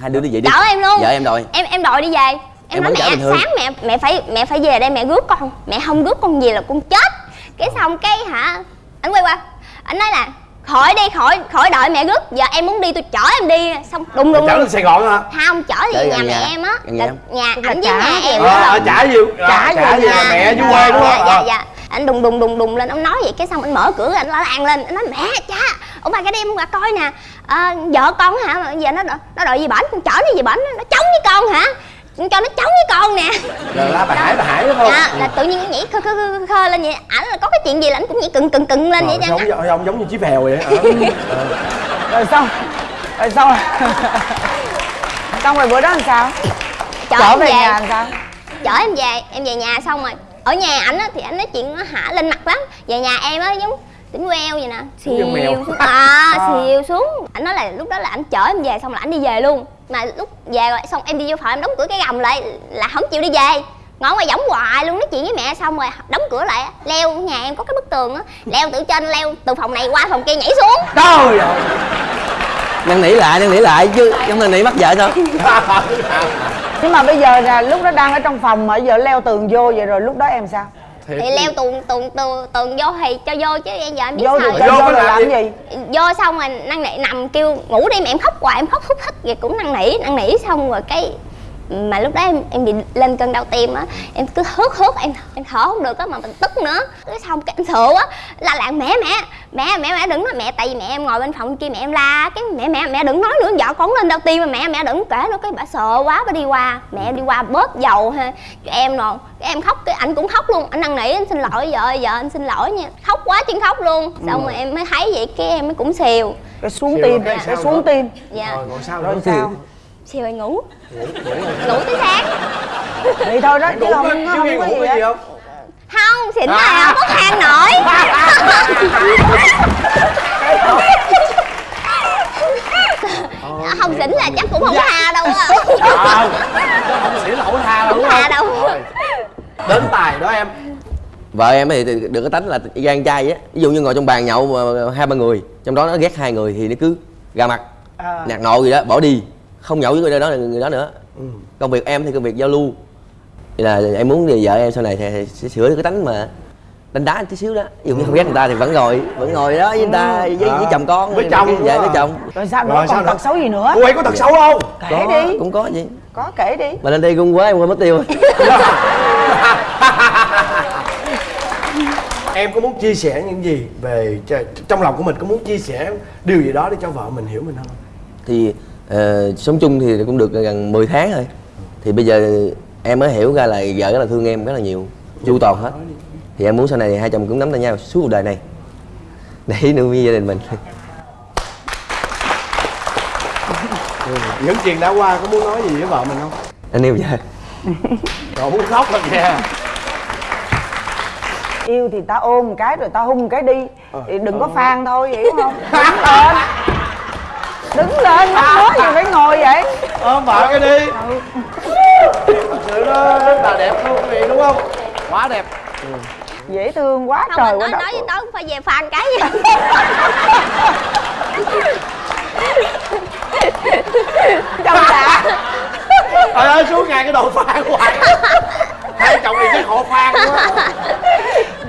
hai đứa ly dị đi. Chở em luôn. Vợ em đòi. Em em đòi đi về. Em, Em nói mẹ sáng mẹ mẹ phải mẹ phải về đây mẹ rước con. Mẹ không rước con về là con chết cái xong cái hả? Anh quay qua. Anh nói là khỏi đi khỏi khỏi đợi mẹ rước. Giờ em muốn đi tôi chở em đi. Xong đùng đùng chở đùng lên sài gòn hả? Không chở gần nhà nhà. mẹ em á. Nhà ảnh với nhà em à, đó à, là- trả gì trả, trả về nhà. mẹ dưới quê đúng dạ, không? dạ À. dạ. Anh đùng đùng đùng đùng lên ông nói vậy. Cái xong anh mở cửa anh la làng lên. Anh nói mẹ cha ông bà cái đêm qua coi nè. À, vợ con hả? Giờ nó nó đòi gì bển? Con chở nó gì bển? Nó chống với con hả cho nó chống với con nè. Là la bà hải bà hải đúng không? Dạ là tự nhiên nó nhảy khơ khơ khơ, khơ lên vậy. Ảnh là có cái chuyện gì là ảnh cũng nhảy cừng cừng cừng lên vậy chứ. ông, ông giống như chiếc phèo vậy Ờ. rồi xong rồi xong xong rồi bữa đó làm sao? Chở về về. nhà làm sao? Chở em về em về nhà xong rồi. Ở nhà ảnh á thì ảnh nói chuyện nó hả lên mặt lắm. Về nhà em á giống tính queo vậy nè. Giống xìu xuống. À À. xìu xuống. Ảnh nói là lúc đó là ảnh chở em về xong là ảnh đi về luôn. Mà lúc về rồi xong em đi vô phòng em đóng cửa cái gầm lại là không chịu đi về. Ngồi ngoài võng hoài luôn nói chuyện với mẹ xong rồi đóng cửa lại. Leo nhà em có cái bức tường á. Leo từ trên leo từ phòng này qua phòng kia nhảy xuống. Trời ơi. Năn nỉ lại năn nỉ lại chứ. Không năn nỉ mất vợ sao? Nhưng mà bây giờ là lúc đó đang ở trong phòng mà giờ leo tường vô vậy rồi lúc đó em sao thì leo tường tường tường tường vô thì cho vô chứ em giờ em biết vô sao cho vô là làm gì? Vô xong rồi năn nỉ nằm kêu ngủ đi mà em khóc hoài em khóc thúc thích vậy cũng năn nỉ năn nỉ xong rồi cái mà lúc đó em em bị lên cơn đau tim á em cứ hớt hớt em em thở không được á mà mình tức nữa. Cái xong cái em sợ á la làng mẹ mẹ mẹ mẹ mẹ đừng nói mẹ tại vì mẹ em ngồi bên phòng kia mẹ em la cái mẹ mẹ mẹ đừng nói nữa vợ con lên đau tim mà mẹ mẹ đừng kể nữa cái bà sợ quá bà đi qua mẹ em đi qua bóp dầu ha cho em rồi. Cái em khóc cái anh cũng khóc luôn anh năn nỉ anh xin lỗi vợ vợ anh xin lỗi nha. Khóc quá chân khóc luôn. Xong Ừ. rồi em mới thấy vậy cái em mới cũng xìu. Cái xuống tim sao xuống tim. Dạ. Rồi còn sao rồi nữa? sao? Xìu rồi ngủ ngủ tới sáng vậy thôi đó chứ không chứ không có ngủ gì cái gì hết. không? Không xỉn là không có khang nổi. Không xỉn là chắc cũng không tha đâu á. Ờ, không xỉn là không tha đâu đúng Không tha không? đâu. Đến tài đó em. Vợ em thì được cái tánh là gan trai á. Ví dụ như ngồi trong bàn nhậu mà hai ba người trong đó nó ghét hai người thì nó cứ ra mặt À. nạt nộ gì đó bỏ đi không nhậu với người đó người đó nữa. Công việc em thì công việc giao lưu. Thì là em muốn thì vợ em sau này thì sẽ sửa được cái tánh mà đánh đá tí xíu đó. Dụ như không ghét người ta thì vẫn ngồi vẫn ngồi đó với người ta với, với À. chồng con Với chồng dạ nữa với chồng. Rồi sao nữa Rồi, sao còn nữa? tật xấu gì nữa? Cô ấy có tật xấu không? Kể có, đi. Cũng có gì có kể đi. Mà lên đây gung quá em quên mất tiêu. Em có muốn chia sẻ những gì về trong lòng của mình? Có muốn chia sẻ điều gì đó để cho vợ mình hiểu mình không? Thì ờ, sống chung thì cũng được gần 10 tháng rồi. Thì bây giờ em mới hiểu ra là vợ rất là thương em rất là nhiều chu toàn hết. Thì em muốn sau này hai chồng cũng nắm tay nhau suốt cuộc đời này. Để nuôi gia đình mình. Những chuyện đã qua có muốn nói gì với vợ mình không? Anh yêu vợ. Còn muốn khóc rồi kìa yêu thì ta ôm một cái rồi ta hung một cái đi. Ờ. thì đừng có phan thôi hiểu không? Đứng lên đứng lên mắc mớ gì phải ngồi vậy. Ôm vợ cái đi. Thật sự nó rất là đẹp luôn quý vị đúng không? Quá đẹp. Dễ thương quá không trời quá nói nói với tớ cũng phải về phan cái. Gì trong đã trời ơi suốt ngày cái đồ phan hoài. Hai chồng này chắc họ phan quá.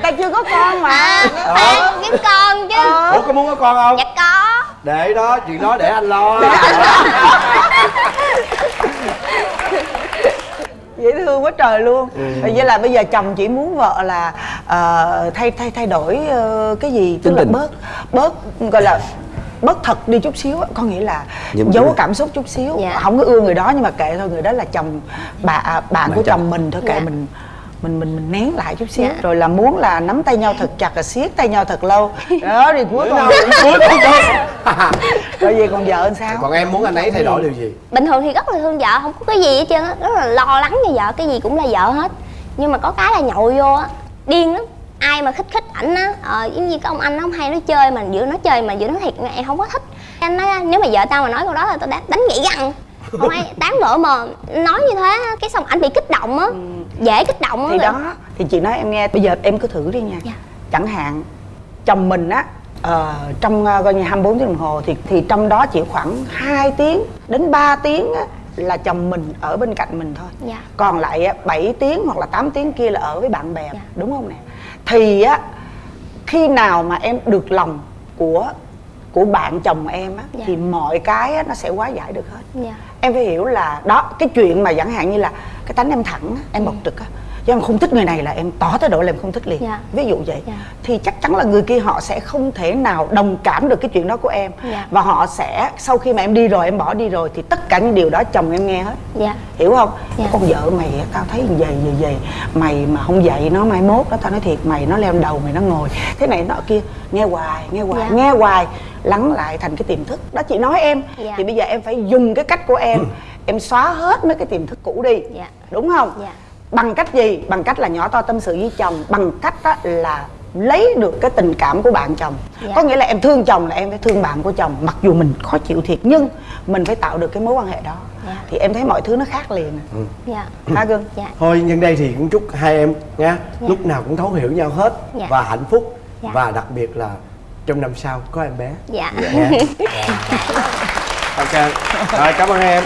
Ta chưa có con mà. Phan kiếm con chứ. Ủa có muốn có con không? Dạ có để đó chuyện đó để anh lo dễ thương quá trời luôn Ừ. vậy là bây giờ chồng chỉ muốn vợ là ờ, thay thay thay đổi ờ, cái gì tức Tính là tình. bớt bớt gọi là bớt thật đi chút xíu á. có nghĩa là Nhưng- giấu cảm xúc chút xíu Dạ. không có ưa người đó nhưng mà kệ thôi người đó là chồng bà à, bạn của chồng. chồng mình thôi kệ Dạ. mình mình mình mình nén lại chút xíu. Dạ. rồi là muốn là nắm tay nhau thật chặt là siết tay nhau thật lâu. Đó thì cuối cùng cuối cùng thôi rồi gì còn vợ sao? Còn em muốn anh ấy thay đổi điều gì? Bình thường thì rất là thương vợ không có cái gì hết trơn á. Rất là lo lắng cho vợ cái gì cũng là vợ hết. Nhưng mà có cái là nhậu vô á điên lắm. Ai mà khích khích ảnh á ờ, giống như cái ông anh nó không hay nói chơi mà giữa nó chơi mà giữa nó thiệt em không có thích. Anh nói nếu mà vợ tao mà nói câu đó là tao đánh, đánh gãy răng không ai tán vợ mà nói như thế cái xong ảnh bị kích động á dễ kích động á thì rồi. đó thì chị nói em nghe bây giờ em cứ thử đi nha Dạ. chẳng hạn chồng mình á ờ, trong ờ, coi như 24 tiếng đồng hồ thì thì trong đó chỉ khoảng 2 tiếng đến 3 tiếng á, là chồng mình ở bên cạnh mình thôi Dạ. còn lại á, 7 tiếng hoặc là 8 tiếng kia là ở với bạn bè Dạ. đúng không nè thì á khi nào mà em được lòng của của bạn chồng em á Dạ. thì mọi cái á, nó sẽ hóa giải được hết Dạ. em phải hiểu là đó cái chuyện mà chẳng hạn như là cái tánh em thẳng á, em bộc trực á chứ em không thích người này là em tỏ thái độ là em không thích liền Dạ. ví dụ vậy Dạ. thì chắc chắn là người kia họ sẽ không thể nào đồng cảm được cái chuyện đó của em Dạ. và họ sẽ sau khi mà em đi rồi em bỏ đi rồi thì tất cả những điều đó chồng em nghe hết dạ hiểu không Dạ. con vợ mày tao thấy vậy như vậy mày mà không dạy nó mai mốt đó tao nói thiệt mày nó leo đầu mày nó ngồi thế này nọ kia nghe hoài nghe hoài Dạ. nghe hoài lắng lại thành cái tiềm thức đó chị nói em Dạ. thì bây giờ em phải dùng cái cách của em em xóa hết mấy cái tiềm thức cũ đi Dạ. đúng không Dạ. Bằng cách gì? Bằng cách là nhỏ to tâm sự với chồng. Bằng cách đó là lấy được cái tình cảm của bạn chồng. Dạ. có nghĩa là em thương chồng là em phải thương bạn của chồng mặc dù mình khó chịu thiệt. Nhưng mình phải tạo được cái mối quan hệ đó. Dạ. thì em thấy mọi thứ nó khác liền dạ. Ha gương. Dạ. Thôi nhân đây thì cũng chúc hai em nha. Lúc nào cũng thấu hiểu nhau hết Dạ. và hạnh phúc. Dạ. và đặc biệt là trong năm sau có em bé. Dạ. Nha ok. Rồi cảm ơn em